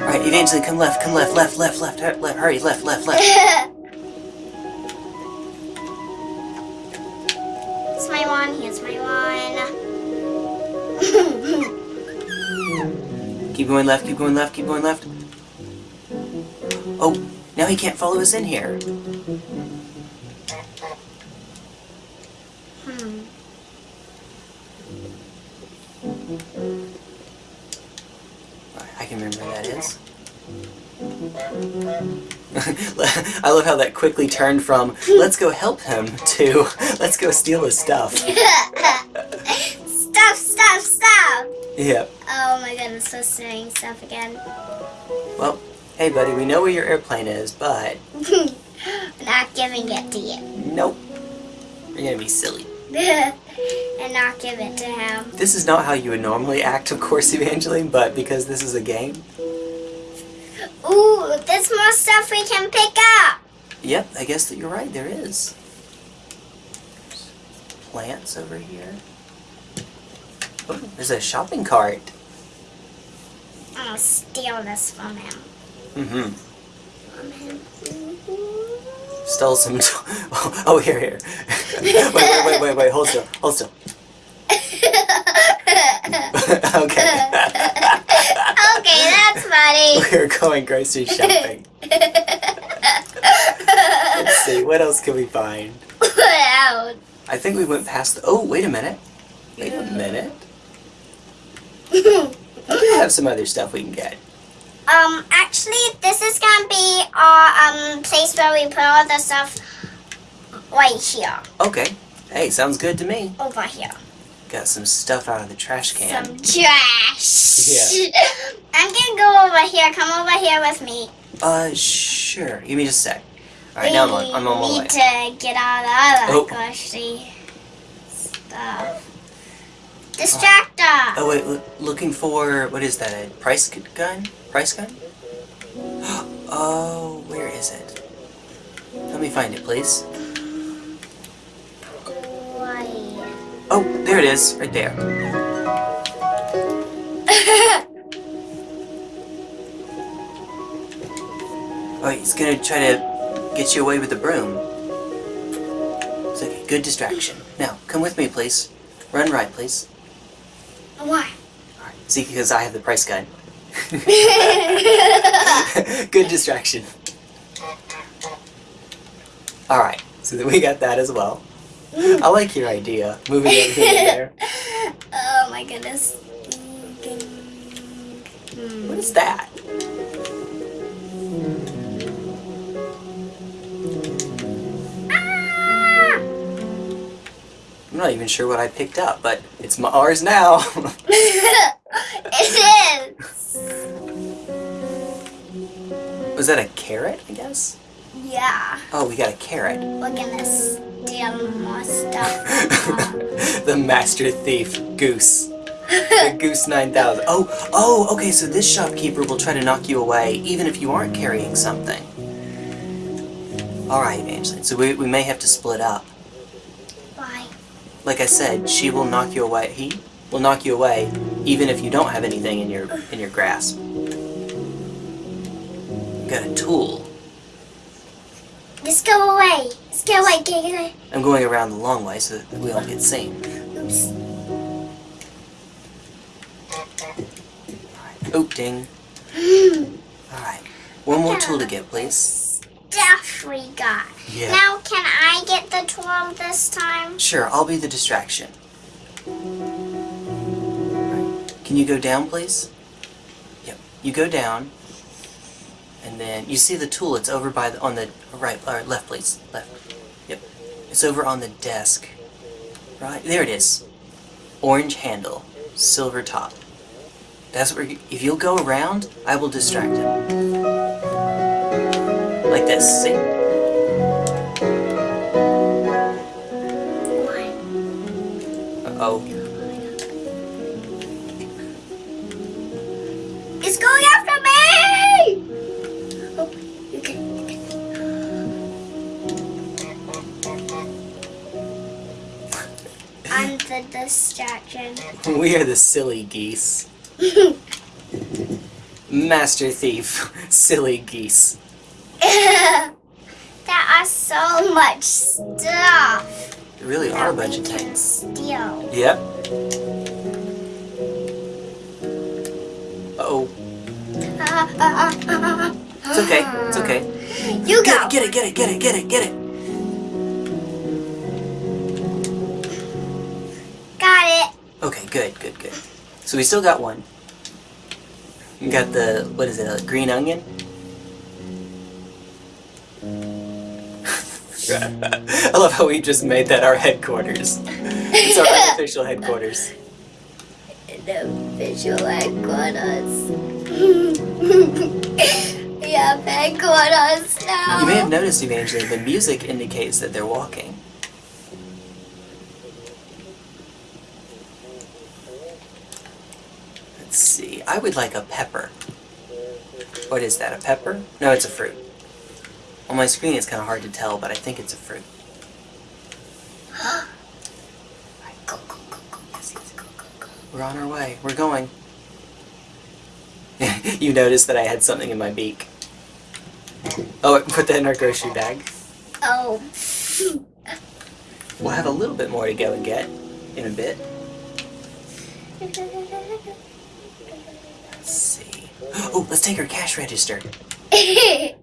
Speaker 1: Alright, Evangeline, come left, come left, left, left, left, hur- left, hurry, left, left, left.
Speaker 2: It's my one. Here's my one. [LAUGHS]
Speaker 1: Keep going left, keep going left, keep going left. Oh, now he can't follow us in here. Love how that quickly turned from, let's go help him, to, let's go steal his stuff.
Speaker 2: stop! Stop! Stop!
Speaker 1: Yep.
Speaker 2: Oh my goodness, so saying stuff again.
Speaker 1: Well, hey buddy, we know where your airplane is, but [LAUGHS]
Speaker 2: Not giving it to you.
Speaker 1: nope. You're gonna be silly. [LAUGHS]
Speaker 2: and not give it to him.
Speaker 1: This is not how you would normally act, of course, Evangeline, but because this is a game.
Speaker 2: Ooh, there's more stuff we can pick up.
Speaker 1: Yep, I guess that you're right, there is. Plants over here. Oh, there's a shopping cart.
Speaker 2: I'm gonna steal this from him.
Speaker 1: Mm-hmm.
Speaker 2: From him.
Speaker 1: Stole some. [LAUGHS] oh, here, here. [LAUGHS] wait, wait, wait, wait, wait. Hold still. Hold still. [LAUGHS] okay.
Speaker 2: okay, that's funny.
Speaker 1: We're going grocery shopping. See. What else can we find? [COUGHS] I think we went past. The, oh, wait a minute. Wait a minute. [COUGHS] We do have some other stuff we can get.
Speaker 2: um, actually, this is gonna be our um place where we put all the stuff right here,
Speaker 1: Okay. Hey, sounds good to me.
Speaker 2: over here.
Speaker 1: Got some stuff out of the trash can.
Speaker 2: Some trash. Yeah. [LAUGHS] I'm gonna go over here. Come over here with me.
Speaker 1: Uh, sure. Give me just a sec. Alright, now I'm on, I'm on my
Speaker 2: we
Speaker 1: way.
Speaker 2: need to get all the other
Speaker 1: Oh.
Speaker 2: grocery stuff. Distractor.
Speaker 1: Oh wait, loo- looking for what is that? A price gun? Price gun? [GASPS] Oh, where is it? Let me find it, please. Oh, there it is, right there. [LAUGHS] Oh, he's gonna try to get you away with the broom. It's like a good distraction. Now, come with me, please. Run right, please.
Speaker 2: Why?
Speaker 1: See, because I have the price gun. [LAUGHS] good distraction. Alright, so then we got that as well. Mm. I like your idea, moving everything in there. [LAUGHS]
Speaker 2: oh my goodness. Hmm.
Speaker 1: What is that? I'm not even sure what I picked up, but it's my ours now. [LAUGHS]
Speaker 2: it is.
Speaker 1: Was that a carrot, I guess?
Speaker 2: Yeah.
Speaker 1: Oh, we got a carrot.
Speaker 2: We're gonna steal more stuff. [LAUGHS]
Speaker 1: the master thief, Goose. The [LAUGHS] Goose 9000. Oh, oh, okay, so this shopkeeper will try to knock you away even if you aren't carrying something. Alright, Evangeline, so we, we may have to split up. Like I said, she will knock you away. He will knock you away even if you don't have anything in your in your grasp. You got a tool.
Speaker 2: Just go away. Just go away. Away.
Speaker 1: I'm going around the long way so that we don't get seen.
Speaker 2: Oops.
Speaker 1: Oh, ding. [GASPS] Alright. One more tool to get, please.
Speaker 2: Stuff we got.
Speaker 1: Yeah.
Speaker 2: Now, can I get the tool this time?
Speaker 1: Sure, I'll be the distraction. Can you go down, please? Yep. You go down, and then you see the tool. It's over by the on the right or left, please. Left. Yep. It's over on the desk. Right there. It is. Orange handle, silver top. That's where. If you'll go around, I will distract him. Like this. See? Uh oh.
Speaker 2: It's going after me! Oh, you can. You can. I'm the distraction. [LAUGHS]
Speaker 1: We are the silly geese. [LAUGHS] Master thief, [LAUGHS] silly geese. [LAUGHS]
Speaker 2: there are so much stuff
Speaker 1: There really are a bunch of
Speaker 2: that we can
Speaker 1: things.
Speaker 2: steal.
Speaker 1: Yep. Uh-oh. It's okay. It's okay.
Speaker 2: You
Speaker 1: Get
Speaker 2: go.
Speaker 1: it, get it, get it, get it, get it, get it.
Speaker 2: Got it.
Speaker 1: Okay, good, good, good. So we still got one. We got the, what is it, a green onion? [LAUGHS] I love how we just made that our headquarters. It's our [LAUGHS] official headquarters.
Speaker 2: The official headquarters. [LAUGHS] we have headquarters now.
Speaker 1: You may have noticed, Evangeline, the music indicates that they're walking. Let's see, I would like a pepper. What is that, a pepper? No, it's a fruit. On my screen it's kind of hard to tell, but I think it's a fruit. [GASPS] We're on our way. We're going. [LAUGHS] you noticed that I had something in my beak. Oh, I put that in our grocery bag.
Speaker 2: Oh.
Speaker 1: We'll have a little bit more to go and get in a bit. [LAUGHS] Let's see. [GASPS] Oh, let's take our cash register. [LAUGHS]
Speaker 2: uh,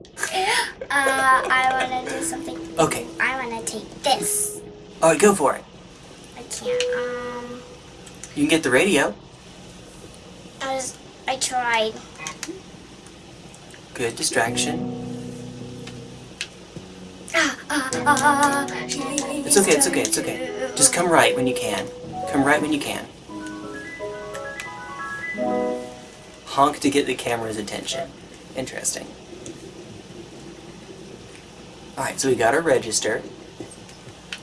Speaker 2: I want to do something.
Speaker 1: Okay.
Speaker 2: I want to take this.
Speaker 1: All right, go for it.
Speaker 2: I can't. Um,
Speaker 1: You can get the radio.
Speaker 2: I was. I tried.
Speaker 1: Good distraction.
Speaker 2: It's
Speaker 1: okay, it's okay, it's okay. Just come right when you can. Come right when you can. Honk to get the camera's attention. Interesting. Alright, so we got our register.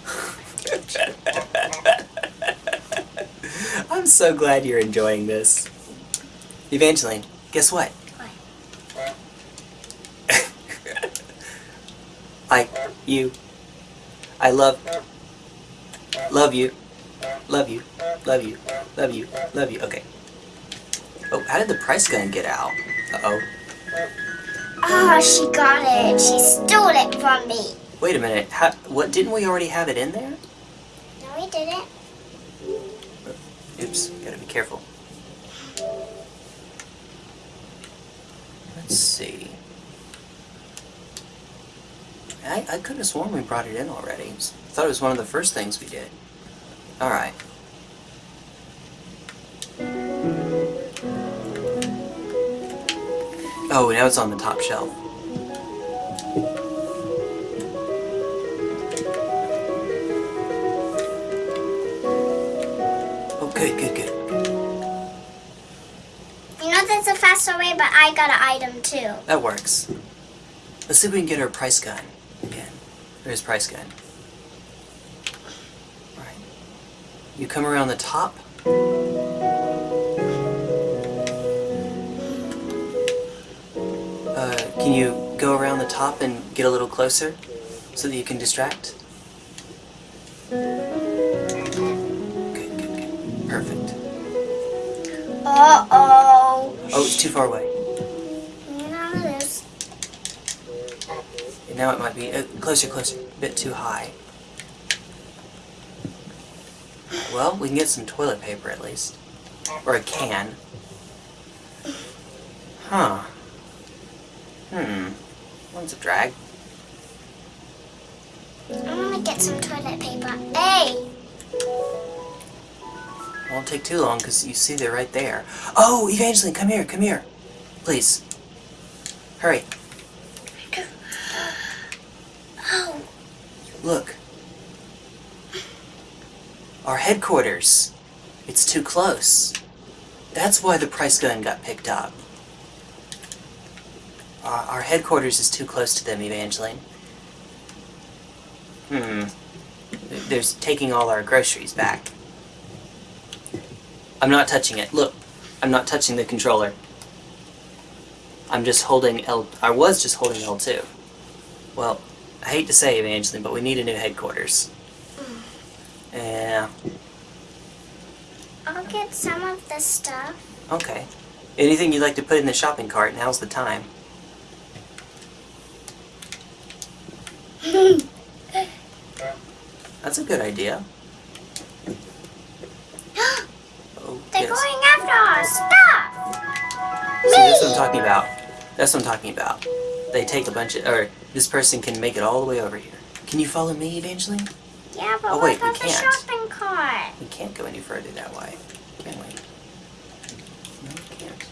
Speaker 1: [LAUGHS] I'm so glad you're enjoying this. Evangeline, guess what? [LAUGHS] I, you, I love, love you, love you, love you, love you, love you. Okay. Oh, how did the price gun get out? Uh-oh.
Speaker 2: Oh, she got it. She stole it from me.
Speaker 1: Wait a minute. How, what, didn't we already have it in there?
Speaker 2: No, we didn't.
Speaker 1: Oops, gotta be careful. Let's see. I, I could have sworn we brought it in already. I thought it was one of the first things we did. Alright. Oh, now it's on the top shelf. Oh, good, good, good.
Speaker 2: You know that's a faster way, but I got an item too.
Speaker 1: That works. Let's see if we can get her price gun again. There's price gun. Alright. You come around the top. Can you go around the top and get a little closer so that you can distract? Good, good, good. Perfect.
Speaker 2: Uh oh.
Speaker 1: Oh, it's too far away.
Speaker 2: You know this.
Speaker 1: And now it might be uh, closer, closer. A bit too high. Well, we can get some toilet paper at least. Or a can. Huh. Hmm. One's a drag.
Speaker 2: I want to get some toilet paper. Hey.
Speaker 1: Won't take too long because you see they're right there. Oh, Evangeline, come here, come here. Please. Hurry.
Speaker 2: Oh.
Speaker 1: Look. Our headquarters. It's too close. That's why the price gun got picked up. Uh, our headquarters is too close to them, Evangeline. Hmm. There's taking all our groceries back. I'm not touching it. Look, I'm not touching the controller. I'm just holding L. I was just holding L2. Well, I hate to say, Evangeline, but we need a new headquarters. Yeah.
Speaker 2: I'll get some of the stuff.
Speaker 1: Okay. Anything you'd like to put in the shopping cart, now's the time. That's a good idea. Oh, [GASPS]
Speaker 2: They're
Speaker 1: yes.
Speaker 2: going after our stuff.
Speaker 1: See, that's what I'm talking about. That's what I'm talking about. They take a bunch of, or this person can make it all the way over here. Can you follow me, Evangeline?
Speaker 2: Yeah, but
Speaker 1: Oh, wait, we can't.
Speaker 2: shopping cart?
Speaker 1: We can't go any further that way, can we? No, we can't.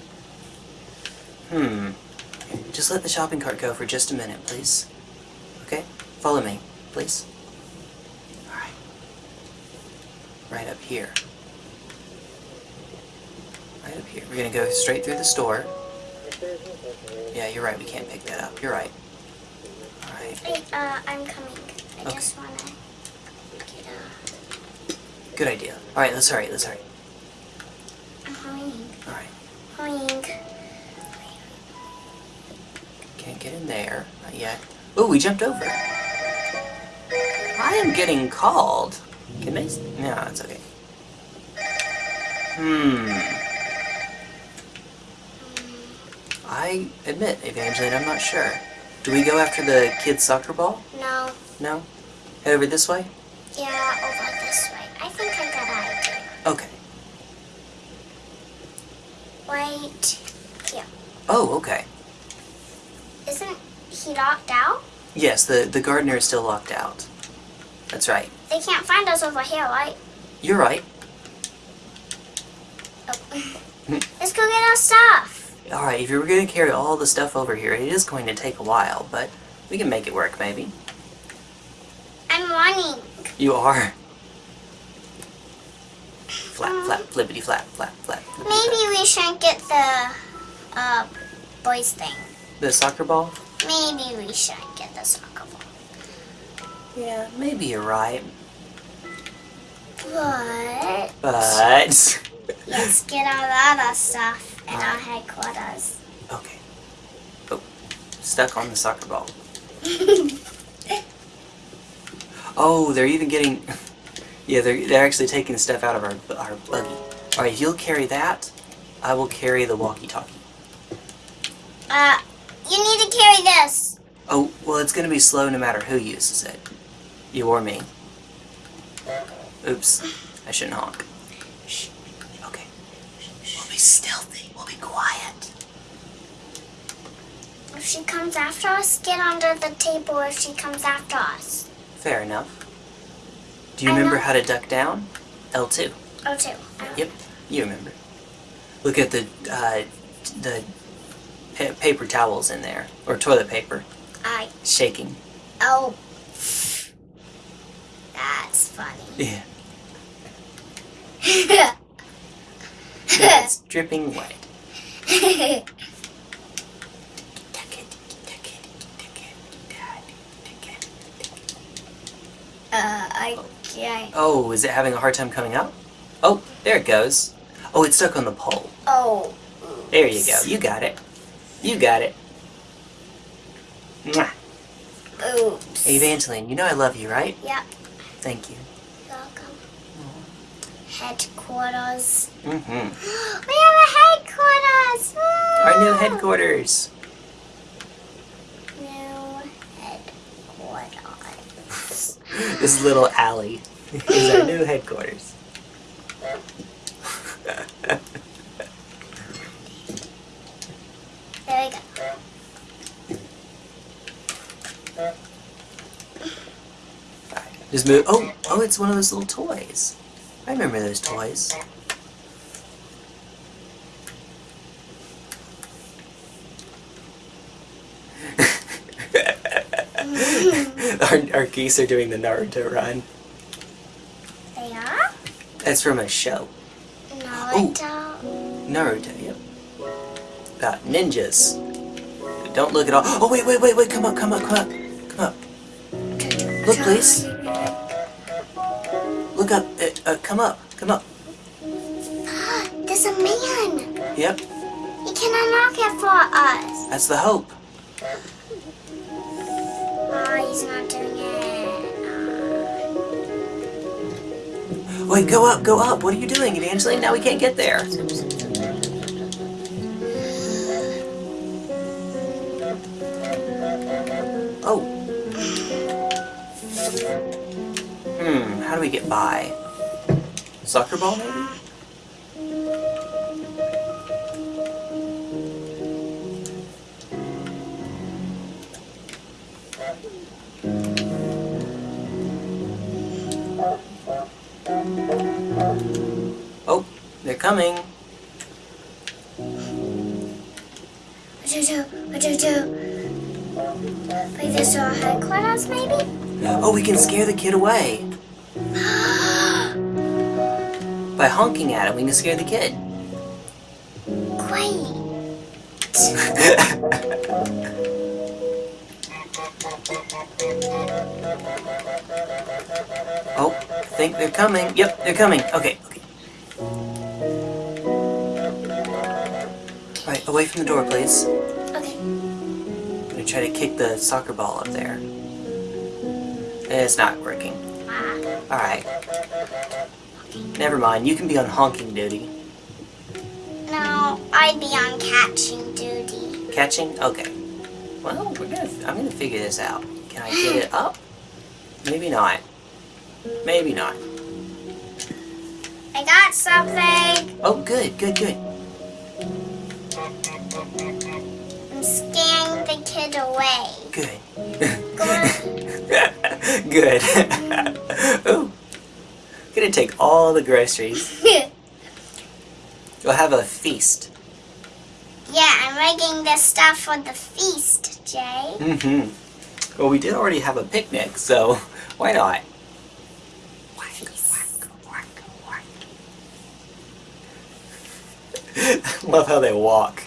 Speaker 1: Hmm. Just let the shopping cart go for just a minute, please. Okay? Follow me, please. Alright. Right up here. Right up here. We're gonna go straight through the store. Yeah, you're right, we can't pick that up. You're right. Alright.
Speaker 2: Wait, uh, I'm coming. I
Speaker 1: Okay.
Speaker 2: just wanna get uh
Speaker 1: Good idea. Alright, let's hurry, let's hurry.
Speaker 2: I'm hurrying.
Speaker 1: Alright.
Speaker 2: Oink.
Speaker 1: Can't get in there. Not yet. Oh, we jumped over. I am getting called. Can s- No, it's okay. Hmm. I admit, Evangeline, I'm not sure. Do we go after the kids' soccer ball?
Speaker 2: No.
Speaker 1: No? Head over this way?
Speaker 2: Yeah, over this way. I think I got an idea.
Speaker 1: Okay.
Speaker 2: Wait. Yeah.
Speaker 1: Oh, okay.
Speaker 2: Isn't he locked out?
Speaker 1: Yes, the, the gardener is still locked out. That's right.
Speaker 2: They can't find us over here, right?
Speaker 1: You're right.
Speaker 2: Oh. Let's go get our stuff.
Speaker 1: Alright, if you were going to carry all the stuff over here, it is going to take a while, but we can make it work, maybe.
Speaker 2: I'm running.
Speaker 1: You are. Flap, flap, flippity flap, flap, flap. flippity
Speaker 2: Maybe we shouldn't get the uh, boys thing.
Speaker 1: The soccer ball?
Speaker 2: Maybe we shouldn't get the soccer ball.
Speaker 1: Yeah, maybe you're right.
Speaker 2: But
Speaker 1: But.
Speaker 2: let's get our other stuff in our headquarters.
Speaker 1: okay. Oh, stuck on the soccer ball. [LAUGHS] Oh, they're even getting. Yeah, they're, they're actually taking stuff out of our, our buggy. Alright, if you'll carry that, I will carry the walkie talkie.
Speaker 2: Uh, you need to carry this.
Speaker 1: Oh, well, it's gonna be slow no matter who uses it. You or me. Oops. I shouldn't honk. Shh. Okay. We'll be stealthy. We'll be quiet.
Speaker 2: If she comes after us, get under the table if she comes after us.
Speaker 1: Fair enough. Do you
Speaker 2: I
Speaker 1: remember
Speaker 2: know.
Speaker 1: how to duck down? L2.
Speaker 2: L2.
Speaker 1: Yep, you remember. Look at the, uh, the pa- paper towels in there. Or toilet paper.
Speaker 2: I.
Speaker 1: Shaking.
Speaker 2: Oh. That's funny.
Speaker 1: Yeah. [LAUGHS] Yeah, it's dripping wet.
Speaker 2: Uh, I can't.
Speaker 1: Oh, is it having a hard time coming out? Oh, there it goes. Oh, it's stuck on the pole.
Speaker 2: Oh.
Speaker 1: There you go. You got it. You got it. Mwah.
Speaker 2: Oops.
Speaker 1: Hey, Evangeline, you know I love you, right?
Speaker 2: Yep.
Speaker 1: Thank you.
Speaker 2: Welcome. Headquarters.
Speaker 1: Mm-hmm. [GASPS]
Speaker 2: We have a headquarters.
Speaker 1: Our new headquarters.
Speaker 2: New headquarters. [LAUGHS]
Speaker 1: This little alley is our new headquarters.
Speaker 2: There we go.
Speaker 1: Alright, Just move. Oh, oh, it's one of those little toys. I remember those toys. [LAUGHS] our, our geese are doing the Naruto run.
Speaker 2: They are?
Speaker 1: That's from a show.
Speaker 2: Naruto.
Speaker 1: Naruto, yep. About ninjas. Don't look at all. Oh, wait, wait, wait, wait. Come up, come up, come up. Come up. Look, please. Look up. Uh, uh, come up. Come up.
Speaker 2: There's a man.
Speaker 1: Yep.
Speaker 2: He can unlock it for us.
Speaker 1: That's the hope.
Speaker 2: Oh, he's not doing it.
Speaker 1: Wait, go up, go up. What are you doing, Evangeline? Now we can't get there. Oh. By? Soccer ball, maybe? Oh, they're coming.
Speaker 2: What do you do? What do you do? Like this to our headquarters, maybe?
Speaker 1: Oh, we can scare the kid away. By honking at him, we can scare the kid.
Speaker 2: Great. [LAUGHS]
Speaker 1: oh, I think they're coming. Yep, they're coming. Okay, okay. Away from the door, please.
Speaker 2: Okay.
Speaker 1: I'm gonna try to kick the soccer ball up there. It's not working. Ah. Alright. Never mind, you can be on honking duty.
Speaker 2: No, I'd be on catching duty.
Speaker 1: Catching? Okay. Well, we're gonna. I'm gonna figure this out. Can I get it [GASPS] up? Maybe not. Maybe not.
Speaker 2: I got something.
Speaker 1: Oh, good, good, good.
Speaker 2: I'm scaring the kid away.
Speaker 1: Good.
Speaker 2: Go [LAUGHS]
Speaker 1: good. [LAUGHS] Ooh. Gonna take all the groceries. [LAUGHS] You'll have a feast.
Speaker 2: yeah, I'm making this stuff for the feast, Jay.
Speaker 1: Mm-hmm. Well, we did already have a picnic, so [LAUGHS] why not? Walk, walk, walk, walk, walk. Love how they walk.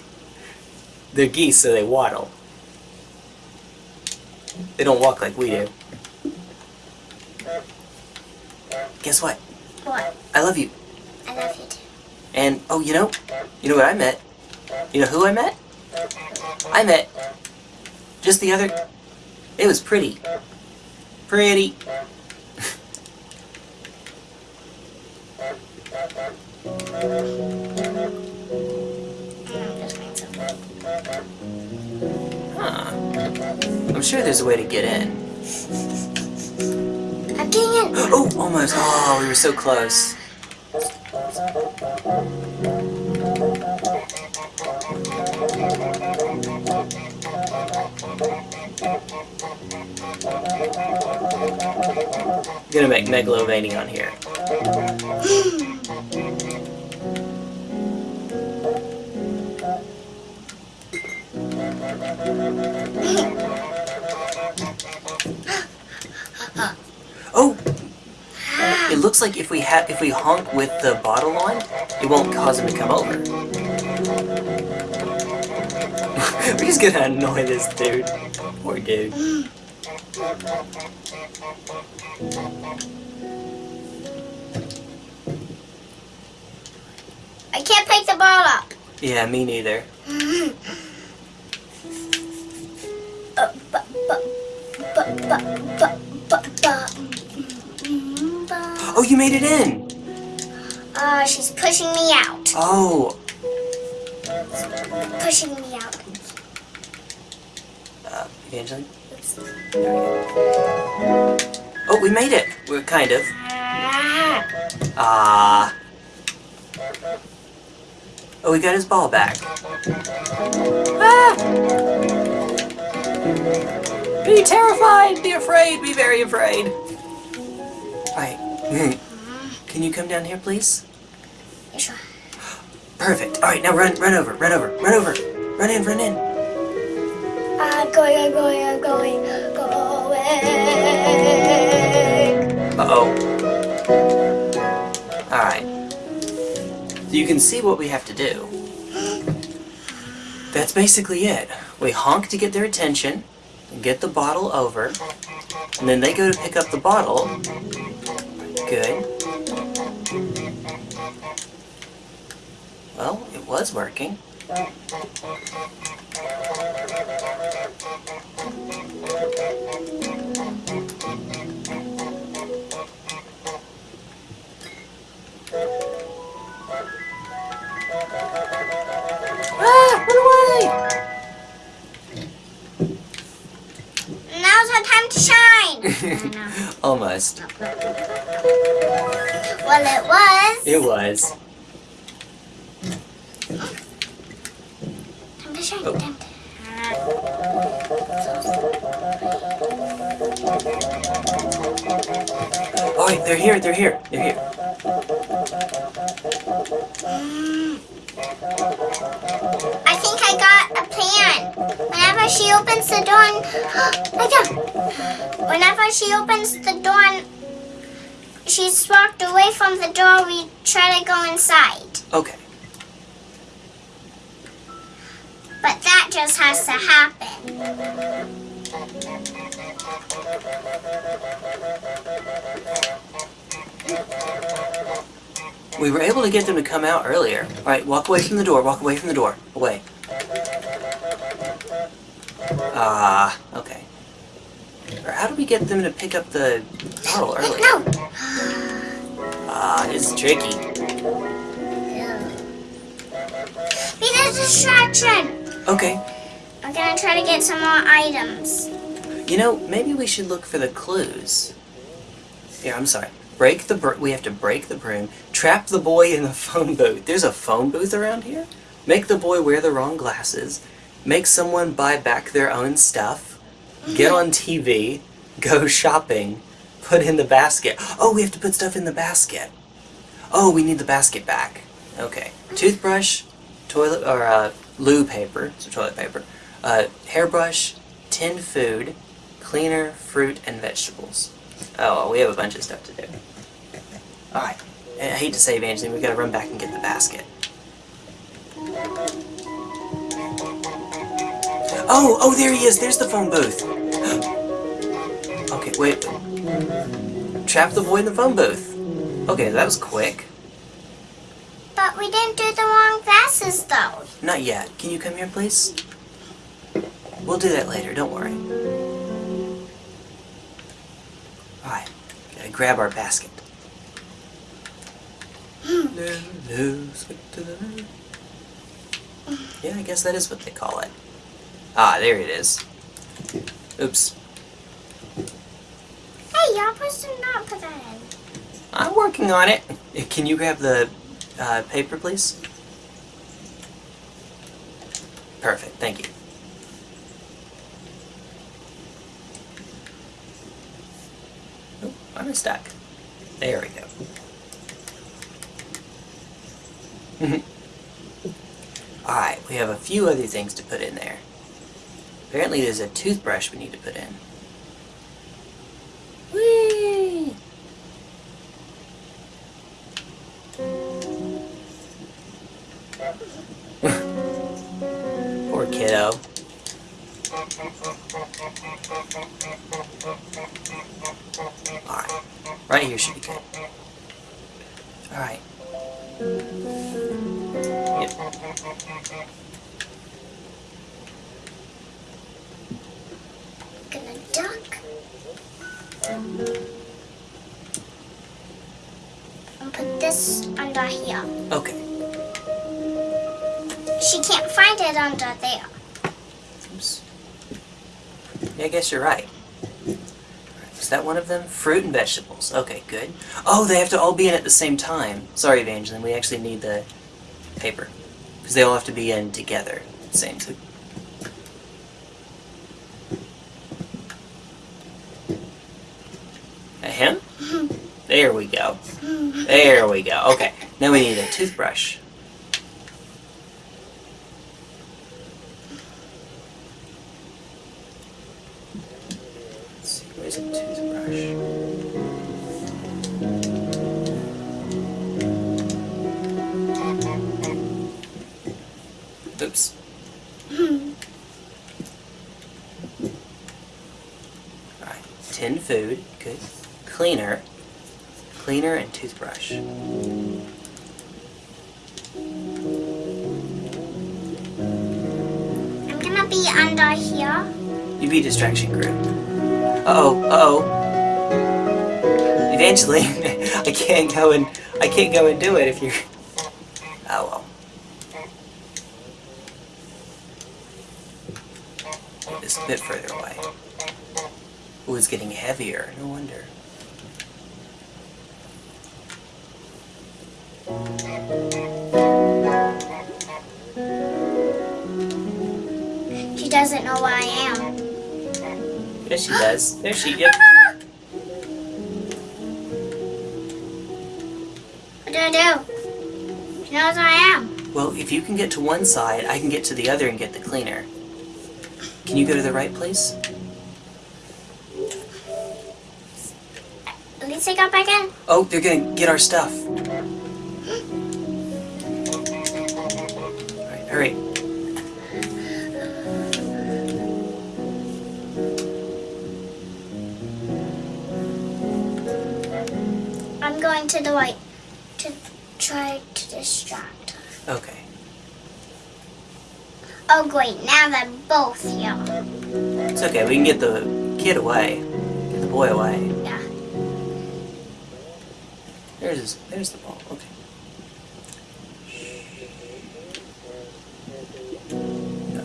Speaker 1: They're geese, so they waddle. They don't walk like we do. Guess what?
Speaker 2: What?
Speaker 1: I love you.
Speaker 2: I love you too.
Speaker 1: And, oh, you know, you know what I met? You know who I met? I met just the other. It was pretty. Pretty.
Speaker 2: I'm just going to.
Speaker 1: Huh. I'm sure there's a way to get in.
Speaker 2: I'm getting in.
Speaker 1: Oh, almost. Oh, we were so close. I'm gonna make Megalovania on here. [GASPS] [GASPS] [GASPS] looks like if we have if we honk with the bottle on, it won't cause him to come over. [LAUGHS] We're just gonna annoy this dude. Poor dude.
Speaker 2: I can't pick the ball up.
Speaker 1: Yeah, me neither. You made it in.
Speaker 2: Uh, she's pushing me out.
Speaker 1: Oh,
Speaker 2: Pushing me out.
Speaker 1: uh, Evangeline.
Speaker 2: Oops.
Speaker 1: We. Oh, we made it. We're kind of.
Speaker 2: Ah.
Speaker 1: Ah. Oh, we got his ball back. Ah! Be terrified! Be afraid! Be very afraid! Alright. [LAUGHS] [LAUGHS] Can you come down here, please?
Speaker 2: Sure?
Speaker 1: Perfect. Alright, now run, run over, run over, run over. Run in, run in.
Speaker 2: I'm going, I'm going, I'm going, going.
Speaker 1: Uh-oh. Alright. You can see what we have to do. That's basically it. We honk to get their attention, get the bottle over, and then they go to pick up the bottle. Good. Well, it was working. Ah! Run away!
Speaker 2: Now's our time to shine. [LAUGHS]
Speaker 1: Almost.
Speaker 2: well, it was.
Speaker 1: It was.
Speaker 2: Time to shine.
Speaker 1: Oh.
Speaker 2: Time to...
Speaker 1: Oh, wait, they're here, they're here, they're here.
Speaker 2: I think I got a plan. Whenever she opens the door, and, [GASPS] I got. Whenever she opens the door, and she's walked away from the door, we try to go inside.
Speaker 1: Okay.
Speaker 2: But that just has to happen.
Speaker 1: We were able to get them to come out earlier. Alright, walk away from the door, walk away from the door. Away. Ah, okay. Or how do we get them to pick up the bottle early?
Speaker 2: No.
Speaker 1: Ah, this is tricky.
Speaker 2: Be the distraction.
Speaker 1: Okay.
Speaker 2: I'm gonna try to get some more items.
Speaker 1: You know, maybe we should look for the clues. Here, I'm sorry. Break the we have to break the broom. Trap the boy in the [LAUGHS] phone booth. There's a phone booth around here. Make the boy wear the wrong glasses. Make someone buy back their own stuff. Get on [LAUGHS] TV. Go shopping. Put in the basket. Oh, we have to put stuff in the basket. Oh, we need the basket back. Okay. Toothbrush, toilet or uh, loo paper, so toilet paper. Uh, hairbrush, tinned food, cleaner, fruit, and vegetables. Oh, we have a bunch of stuff to do. Alright. I hate to say, Evangeline, we gotta run back and get the basket. Oh, oh, there he is. There's the phone booth. [GASPS] okay, wait. Trap the boy in the phone booth. Okay, that was quick.
Speaker 2: But we didn't do the wrong glasses though.
Speaker 1: Not yet. Can you come here, please? We'll do that later, don't worry. Alright, gotta grab our basket. No, no, skip to the- Yeah, I guess that is what they call it. Ah, there it is. Oops.
Speaker 2: Hey, y'all supposed to not put that in.
Speaker 1: I'm working on it. Can you grab the uh, paper, please? Perfect, thank you. Oh, I'm stuck. There we go. [LAUGHS] Alright, we have a few other things to put in there. Apparently there's a toothbrush we need to put in. Whee! [LAUGHS] Poor kiddo. Alright. Right here should be good. Alright. Yep.
Speaker 2: Gonna duck. And put this under here.
Speaker 1: Okay.
Speaker 2: She can't find it under there.
Speaker 1: Oops. Yeah, I guess you're right. Is that one of them? Fruit and vegetables. Okay, good. Oh, they have to all be in at the same time. Sorry, Evangeline, we actually need the paper. Because they all have to be in together. Same. So A him? Mm-hmm. There we go. There we go. Okay, now we need a toothbrush. Distraction group. Uh-oh, uh-oh. Evangeline, [LAUGHS] I can't go and I can't go and do it if you're Oh well. It's a bit further away. Ooh, it's getting heavier, no wonder. There she yep.
Speaker 2: What do I do? She knows where I am.
Speaker 1: Well, if you can get to one side, I can get to the other and get the cleaner. Can you go to the right place?
Speaker 2: At least I got back in.
Speaker 1: Oh, they're gonna get our stuff.
Speaker 2: The right to try to distract her.
Speaker 1: Okay.
Speaker 2: Oh great, now they're both here.
Speaker 1: It's okay, we can get the kid away. Get the boy away.
Speaker 2: Yeah.
Speaker 1: There's his, there's the ball. Okay.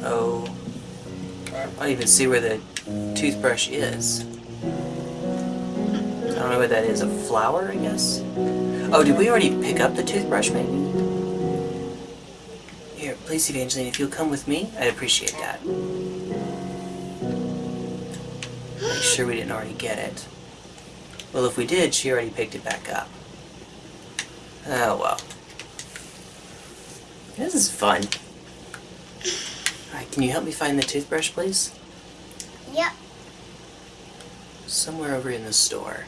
Speaker 1: Oh. I don't even see where the toothbrush is. Know what that is. A flower, I guess? Oh, did we already pick up the toothbrush, maybe? Here, please, Evangeline, if you'll come with me, I'd appreciate that. Make sure we didn't already get it. Well, if we did, she already picked it back up. Oh, well. This is fun. Alright, can you help me find the toothbrush, please?
Speaker 2: Yep.
Speaker 1: Somewhere over in the store.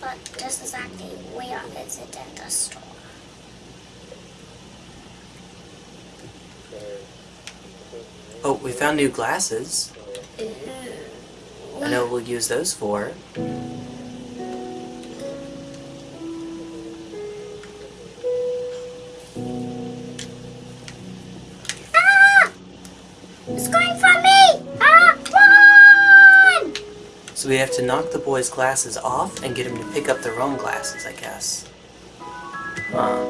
Speaker 2: But this is actually it in the store?
Speaker 1: Oh, we found new glasses. Mm-hmm. I know we'll use those for. So we have to knock the boy's glasses off and get him to pick up their own glasses, I guess. Huh.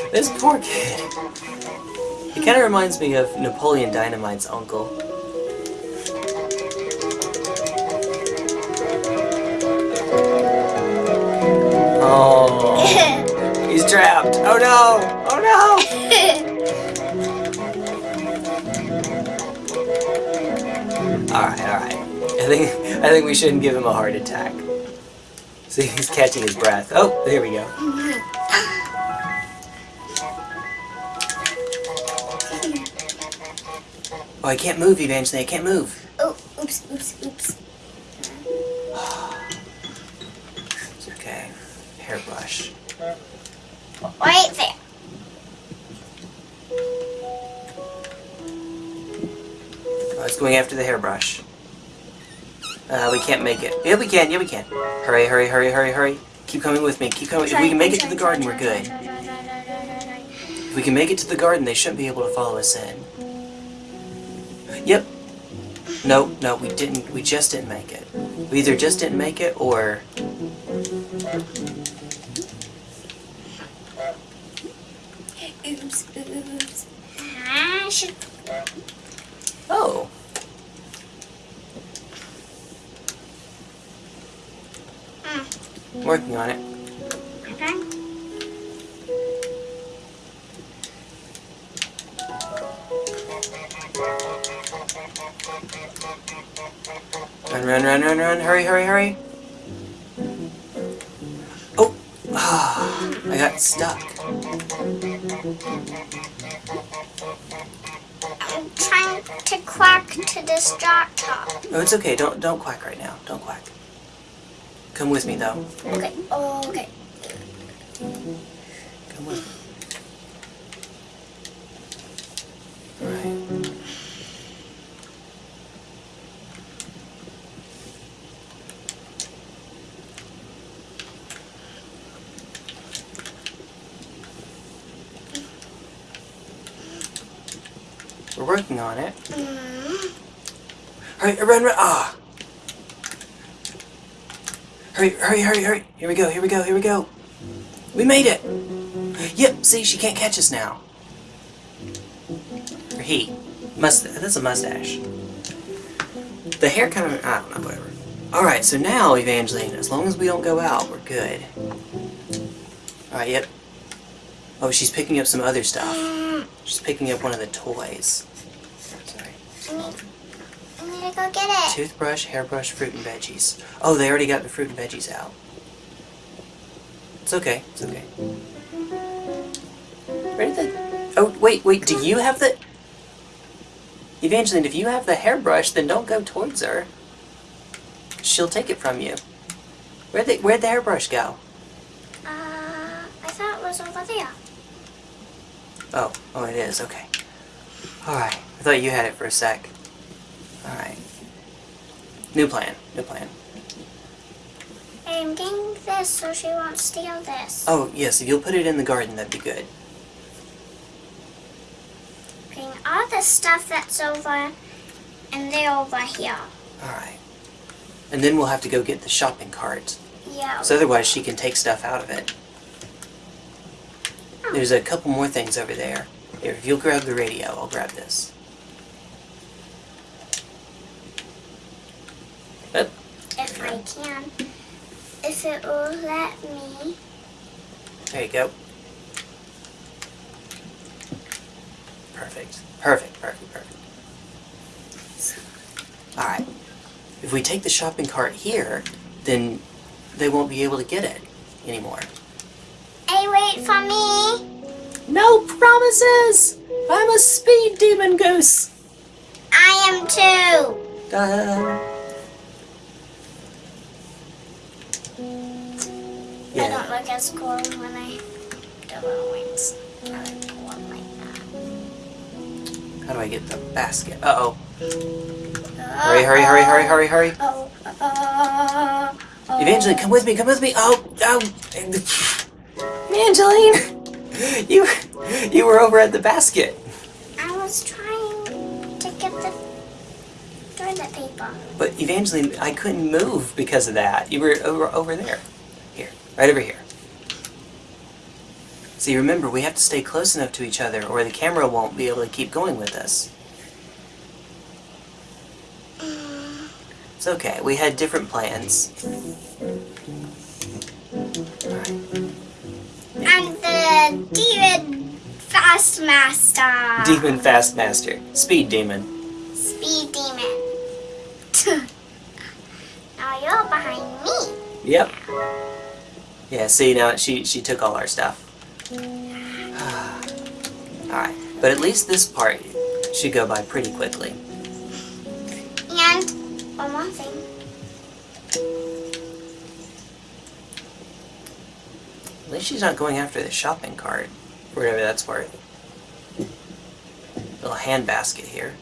Speaker 1: [LAUGHS] this poor kid. He kind of reminds me of Napoleon Dynamite's uncle. [LAUGHS] Oh, trapped. Oh no! Oh no! [LAUGHS] Alright, alright. I think I think we shouldn't give him a heart attack. See, he's catching his breath. Oh, there we go. [LAUGHS] Oh, I can't move, Evangeline. I can't move. Can't make it. Yeah, we can. Yeah, we can. Hurry, hurry, hurry, hurry, hurry. Keep coming with me. Keep coming. If we can make it to the garden, we're good. If we can make it to the garden, they shouldn't be able to follow us in. Yep. No, no, we didn't. We just didn't make it. We either just didn't make it, or it's okay. Don't don't quack right now. Don't quack. Come with me though.
Speaker 2: Okay.
Speaker 1: Hurry, hurry! Here we go, here we go, here we go! We made it! Yep, see, she can't catch us now. Or he. Must that's a mustache. The hair kind of I don't know, whatever. Alright, so now, Evangeline, as long as we don't go out, we're good. Alright, yep. Oh, she's picking up some other stuff. She's picking up one of the toys. Sorry.
Speaker 2: I need, I need to go get it.
Speaker 1: Toothbrush, hairbrush, fruit and veggies. Oh, they already got the fruit and veggies out. It's okay. It's okay. Where did the... Oh, wait, wait. Do you have the... Evangeline, if you have the hairbrush, then don't go towards her. She'll take it from you. Where'd the, where'd the hairbrush go?
Speaker 2: Uh, I thought it was over there.
Speaker 1: Oh, oh, it is. Okay. Alright. I thought you had it for a sec. Alright. New plan. New plan.
Speaker 2: I'm getting this so she won't steal this.
Speaker 1: Oh, yes, if you'll put it in the garden, that'd be good.
Speaker 2: Getting all the stuff that's over, and they're over here.
Speaker 1: Alright. And then we'll have to go get the shopping cart.
Speaker 2: Yeah.
Speaker 1: So otherwise she can take stuff out of it.
Speaker 2: Oh.
Speaker 1: There's a couple more things over there. Here, if you'll grab the radio, I'll grab this.
Speaker 2: If I can. If it will let me.
Speaker 1: There you go. Perfect. Perfect, perfect, perfect. Alright. If we take the shopping cart here, then they won't be able to get it anymore.
Speaker 2: Hey, wait for me.
Speaker 1: No promises! I'm a speed demon goose!
Speaker 2: I am too.
Speaker 1: Da.
Speaker 2: I don't look as cool when I do little wings. I like to walk like that.
Speaker 1: how do I get the basket? Uh oh.
Speaker 2: Uh,
Speaker 1: Hurry, hurry, hurry, hurry, hurry, hurry.
Speaker 2: Oh, uh, oh.
Speaker 1: Evangeline, come with me, come with me. Oh, oh. Evangeline! [LAUGHS] You, you were over at the basket.
Speaker 2: I was trying to get the toilet paper.
Speaker 1: But Evangeline, I couldn't move because of that. You were over, over there. Right over here. See, remember, we have to stay close enough to each other or the camera won't be able to keep going with us. It's okay, we had different plans. Alright.
Speaker 2: I'm the demon fast master.
Speaker 1: Demon Fast Master. Speed Demon.
Speaker 2: Speed demon. [LAUGHS] now you're behind me.
Speaker 1: Yep. Yeah, see, now she, she took all our stuff. [SIGHS] Alright, but at least this part should go by pretty quickly.
Speaker 2: And one more thing.
Speaker 1: At least she's not going after the shopping cart, for whatever that's worth. Little hand basket here.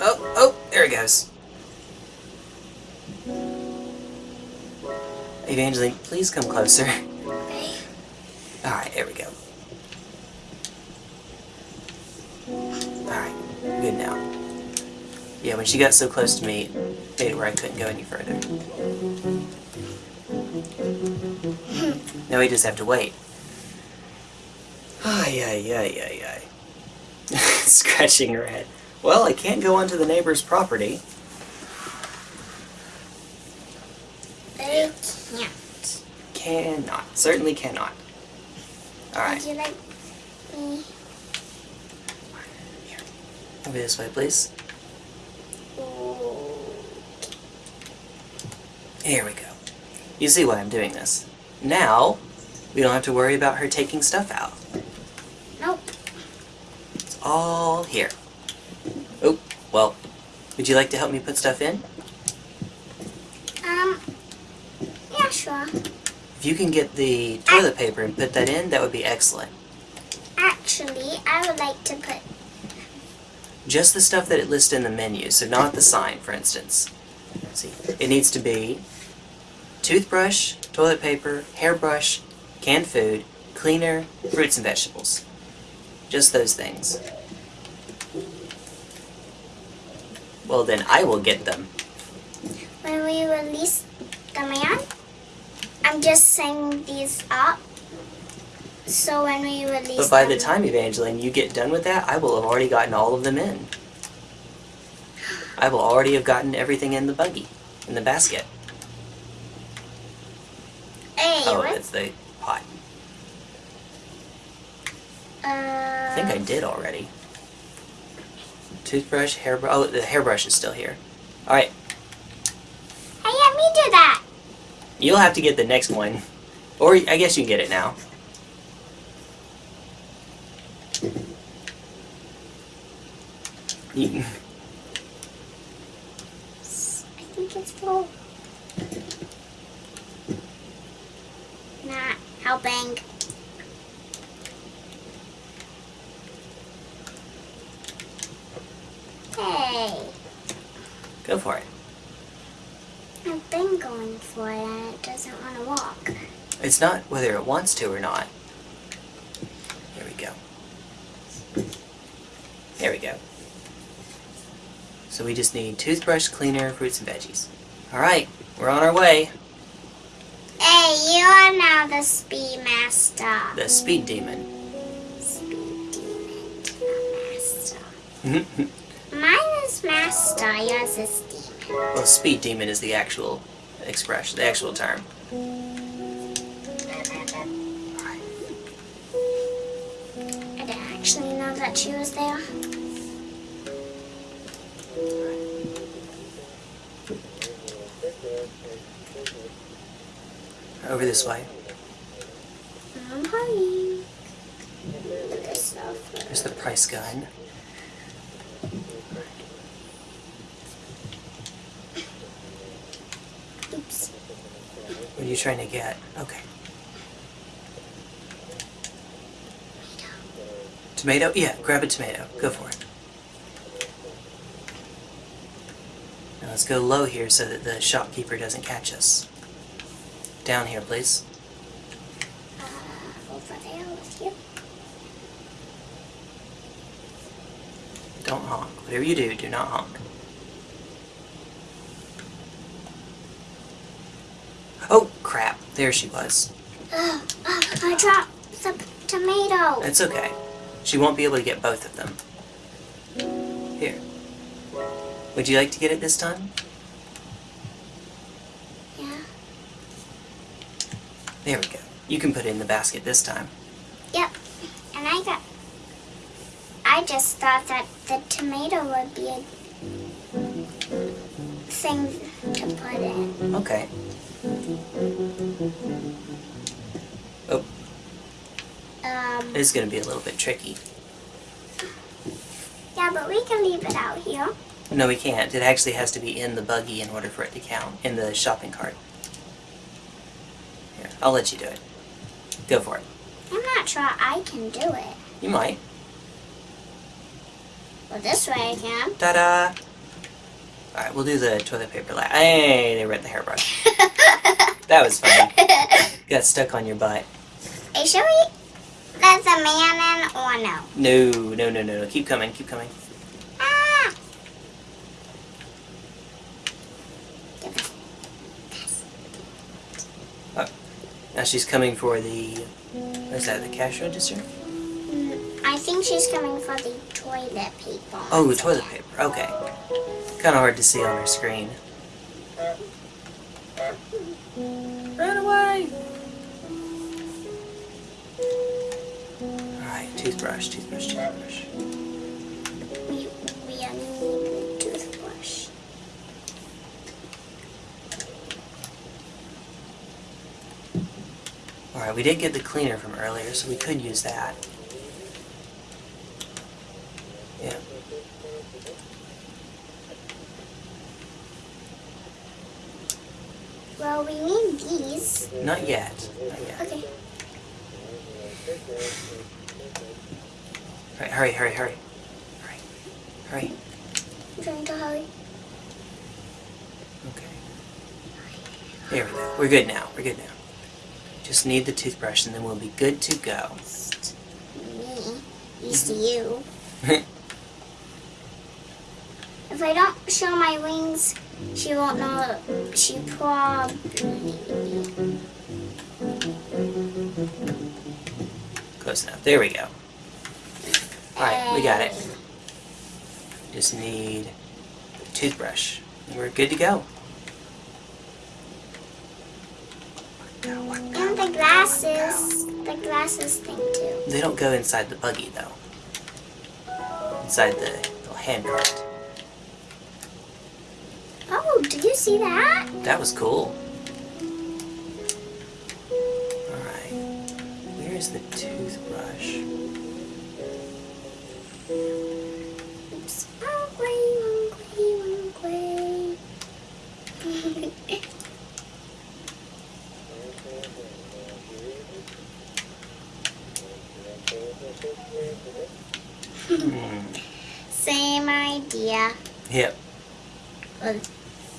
Speaker 1: Oh, oh, there it goes. Evangeline, please come closer. Alright, there we go. Alright, good now. Yeah, when she got so close to me, it made it where I couldn't go any further. now we just have to wait. Ay, ay, ay, ay, ay. [LAUGHS] Scratching her head. Well, I can't go onto the neighbor's property.
Speaker 2: They can't.
Speaker 1: Cannot. Certainly cannot. Alright,
Speaker 2: Would you like me?
Speaker 1: over this way, please. Here we go. You see why I'm doing this. Now, we don't have to worry about her taking stuff out.
Speaker 2: Nope.
Speaker 1: It's all here. Oh, well, would you like to help me put stuff in?
Speaker 2: Um. Yeah, sure.
Speaker 1: If you can get the toilet paper and put that in, that would be excellent.
Speaker 2: Actually, I would like to put.
Speaker 1: Just the stuff that it lists in the menu, so not the sign, for instance. See, it needs to be toothbrush, toilet paper, hairbrush, canned food, cleaner, fruits and vegetables. Just those things. Well, then I will get them.
Speaker 2: When we release the man, I'm just setting these up. So when we release
Speaker 1: But by the time, Evangeline, you get done with that, I will have already gotten all of them in. I will already have gotten everything in the buggy, in the basket.
Speaker 2: Hey,
Speaker 1: Oh,
Speaker 2: what?
Speaker 1: that's the pot.
Speaker 2: Uh,
Speaker 1: I think I did already. Toothbrush, hairbrush. Oh, the hairbrush is still here. Alright,
Speaker 2: Hey, let me do that.
Speaker 1: You'll have to get the next one. Or I guess you can get it now.
Speaker 2: I think it's full. Not helping. Hey.
Speaker 1: go for it.
Speaker 2: Okay. thing going for it and it doesn't want to walk.
Speaker 1: It's not whether it wants to or not. There we go. There we go. So we just need toothbrush, cleaner, fruits and veggies. Alright, we're on our way.
Speaker 2: Hey, you are now the speed master.
Speaker 1: The speed demon.
Speaker 2: Speed demon, master. Mm-hmm. Mine is master, yours is demon.
Speaker 1: Well, speed demon is the actual expression, the actual term.
Speaker 2: I didn't actually know that she was there.
Speaker 1: Over this way.
Speaker 2: I'm hurrying. Look at stuff.
Speaker 1: There's the price gun.
Speaker 2: Oops.
Speaker 1: What are you trying to get? Okay. Tomato? Yeah, grab a tomato. Go for it. Now let's go low here so that the shopkeeper doesn't catch us. Down here, please. Don't honk. Whatever you do, do not honk. Oh, crap. There she was.
Speaker 2: Oh, oh, I dropped the tomato.
Speaker 1: That's okay. She won't be able to get both of them. Here. Would you like to get it this time?
Speaker 2: Yeah.
Speaker 1: There we go. You can put it in the basket this time.
Speaker 2: Yep. And I got. I just thought that the tomato would be a thing to put in.
Speaker 1: Okay. Oh,
Speaker 2: Um.
Speaker 1: this is going to be a little bit tricky.
Speaker 2: Yeah, but we can leave it out here.
Speaker 1: No, we can't. It actually has to be in the buggy in order for it to count, in the shopping cart. Here, I'll let you do it. Go for it.
Speaker 2: I'm not sure I can do it.
Speaker 1: You might.
Speaker 2: Well, this way I can.
Speaker 1: Ta-da! Alright, we'll do the toilet paper last. Hey, they read the hairbrush. [LAUGHS] That was fun. [LAUGHS] Got stuck on your butt.
Speaker 2: hey, should we let the man in or no?
Speaker 1: No, no, no, no, no. Keep coming, keep coming.
Speaker 2: Ah! It.
Speaker 1: Now she's coming for the. What is that, the cash register?
Speaker 2: Mm, I think she's coming for the toilet paper.
Speaker 1: Oh, the toilet paper. Okay. Kind of hard to see on her screen.
Speaker 2: We
Speaker 1: did get the cleaner from earlier, so we could use that. Yeah.
Speaker 2: Well, we need these.
Speaker 1: Not yet. Not yet.
Speaker 2: Okay.
Speaker 1: Alright, hurry, hurry, hurry. Hurry. Hurry.
Speaker 2: I'm trying to hurry.
Speaker 1: Okay. There we go. We're good now. We're good now. Just need the toothbrush and then we'll be good to go.
Speaker 2: Me. Used to you. [LAUGHS] If I don't show my wings, she won't know. She probably.
Speaker 1: Close enough. There we go. Alright, we got it. Just need the toothbrush. And we're good to go.
Speaker 2: And the glasses. The glasses thing too.
Speaker 1: They don't go inside the buggy though. Inside the little hand cart.
Speaker 2: Oh, did you see that?
Speaker 1: That was cool. Alright. Where's the toothbrush?
Speaker 2: Oops. Wrong way, wrong way, wrong way.
Speaker 1: Hmm.
Speaker 2: Same idea.
Speaker 1: Yep.
Speaker 2: Well,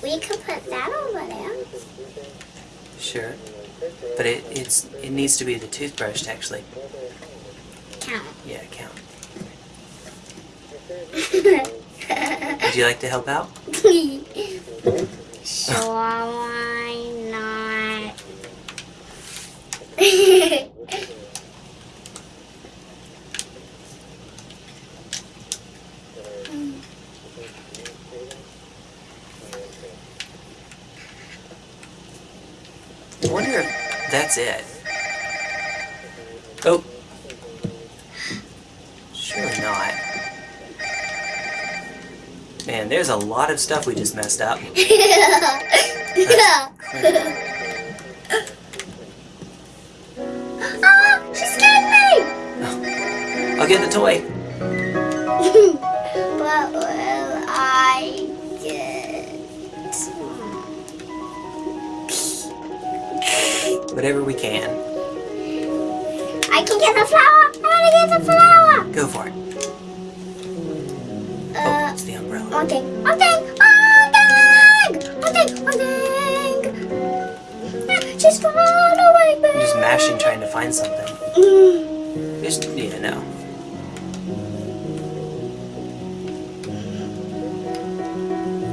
Speaker 2: we could put that over there.
Speaker 1: Sure. But it, it's it needs to be the toothbrush to actually
Speaker 2: Count.
Speaker 1: yeah count. [LAUGHS] Would you like to help out?
Speaker 2: sure, why not? [LAUGHS]
Speaker 1: wonder if that's it. Oh. Surely not. Man, there's a lot of stuff we just messed up.
Speaker 2: oh, [LAUGHS] she scared me!
Speaker 1: I'll get the toy. [LAUGHS] Whatever we can.
Speaker 2: I can get the flower! I want to get the flower!
Speaker 1: Go for it. Oh,
Speaker 2: Uh,
Speaker 1: it's the umbrella.
Speaker 2: one thing, one thing, one thing! One thing, one thing! Ah, She's gone away,
Speaker 1: I'm
Speaker 2: baby!
Speaker 1: just mashing trying to find something.
Speaker 2: Mm.
Speaker 1: Just need to know.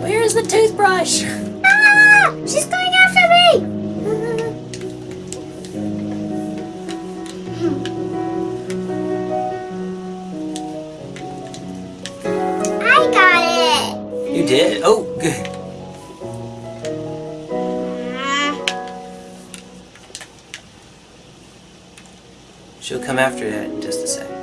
Speaker 1: Where is the toothbrush?
Speaker 2: Ah! She's going after
Speaker 1: did. Oh, good. Mm. She'll come after that in just a sec.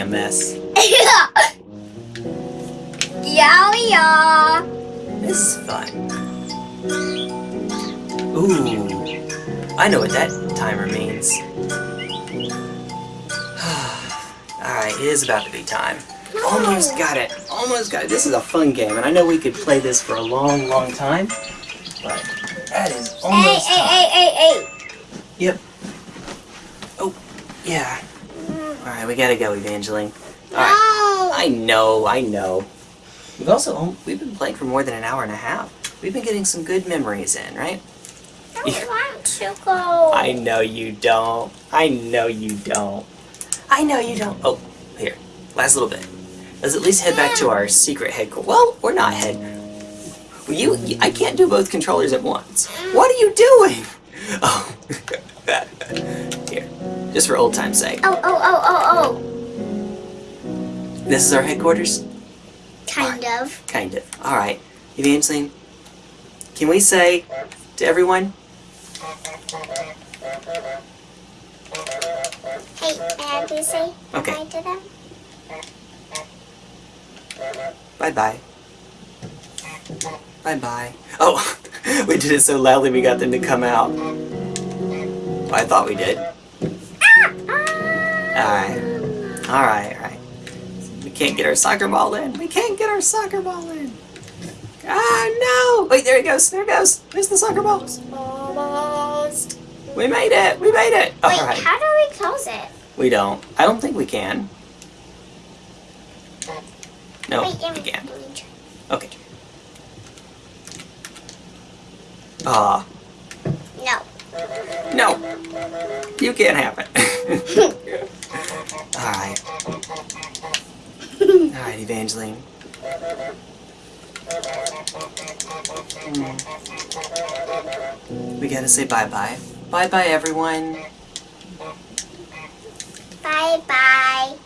Speaker 1: Making a mess.
Speaker 2: yeah, we are.
Speaker 1: This is fun. Ooh, I know what that timer means. [SIGHS] Alright, it is about to be time. Almost got it. Almost got it. This is a fun game, and I know we could play this for a long, long time. But that is
Speaker 2: Hey,
Speaker 1: almost
Speaker 2: hey,
Speaker 1: time.
Speaker 2: hey, hey, hey.
Speaker 1: Yep. Oh, yeah. We gotta go, Evangeline. Alright.
Speaker 2: No.
Speaker 1: I know, I know. We've also we've been playing for more than an hour and a half. We've been getting some good memories in, right?
Speaker 2: I [LAUGHS] want to go.
Speaker 1: I know you don't. I know you don't. I know you don't. Oh, here. Last little bit. Let's at least head back to our secret headquarters. Well, we're not head. You, you, I can't do both controllers at once. What are you doing? [LAUGHS] Oh. [LAUGHS] Just for old time's sake.
Speaker 2: Oh, oh, oh, oh, oh!
Speaker 1: This is our headquarters?
Speaker 2: Kind of.
Speaker 1: Kind of. Alright. Evangeline, can we say to everyone,
Speaker 2: Hey, may I please say
Speaker 1: Okay.
Speaker 2: hi to them?
Speaker 1: bye bye? Bye bye. Oh, [LAUGHS] we did it so loudly we got them to come out. I thought we did. Alright. Alright, alright. We can't get our soccer ball in. We can't get our soccer ball in. Ah, no! Wait, there it goes. There it goes. There's the soccer ball.
Speaker 2: Almost.
Speaker 1: We made it. We made it.
Speaker 2: Wait,
Speaker 1: Alright.
Speaker 2: how do we close it?
Speaker 1: We don't. I don't think we can. No,
Speaker 2: Wait,
Speaker 1: we can't.
Speaker 2: let me try.
Speaker 1: Okay. Ah,
Speaker 2: No.
Speaker 1: no. You can't have it. [LAUGHS] [LAUGHS] Alright. Alright, Evangeline. We gotta say bye-bye. Bye-bye, everyone.
Speaker 2: Bye-bye.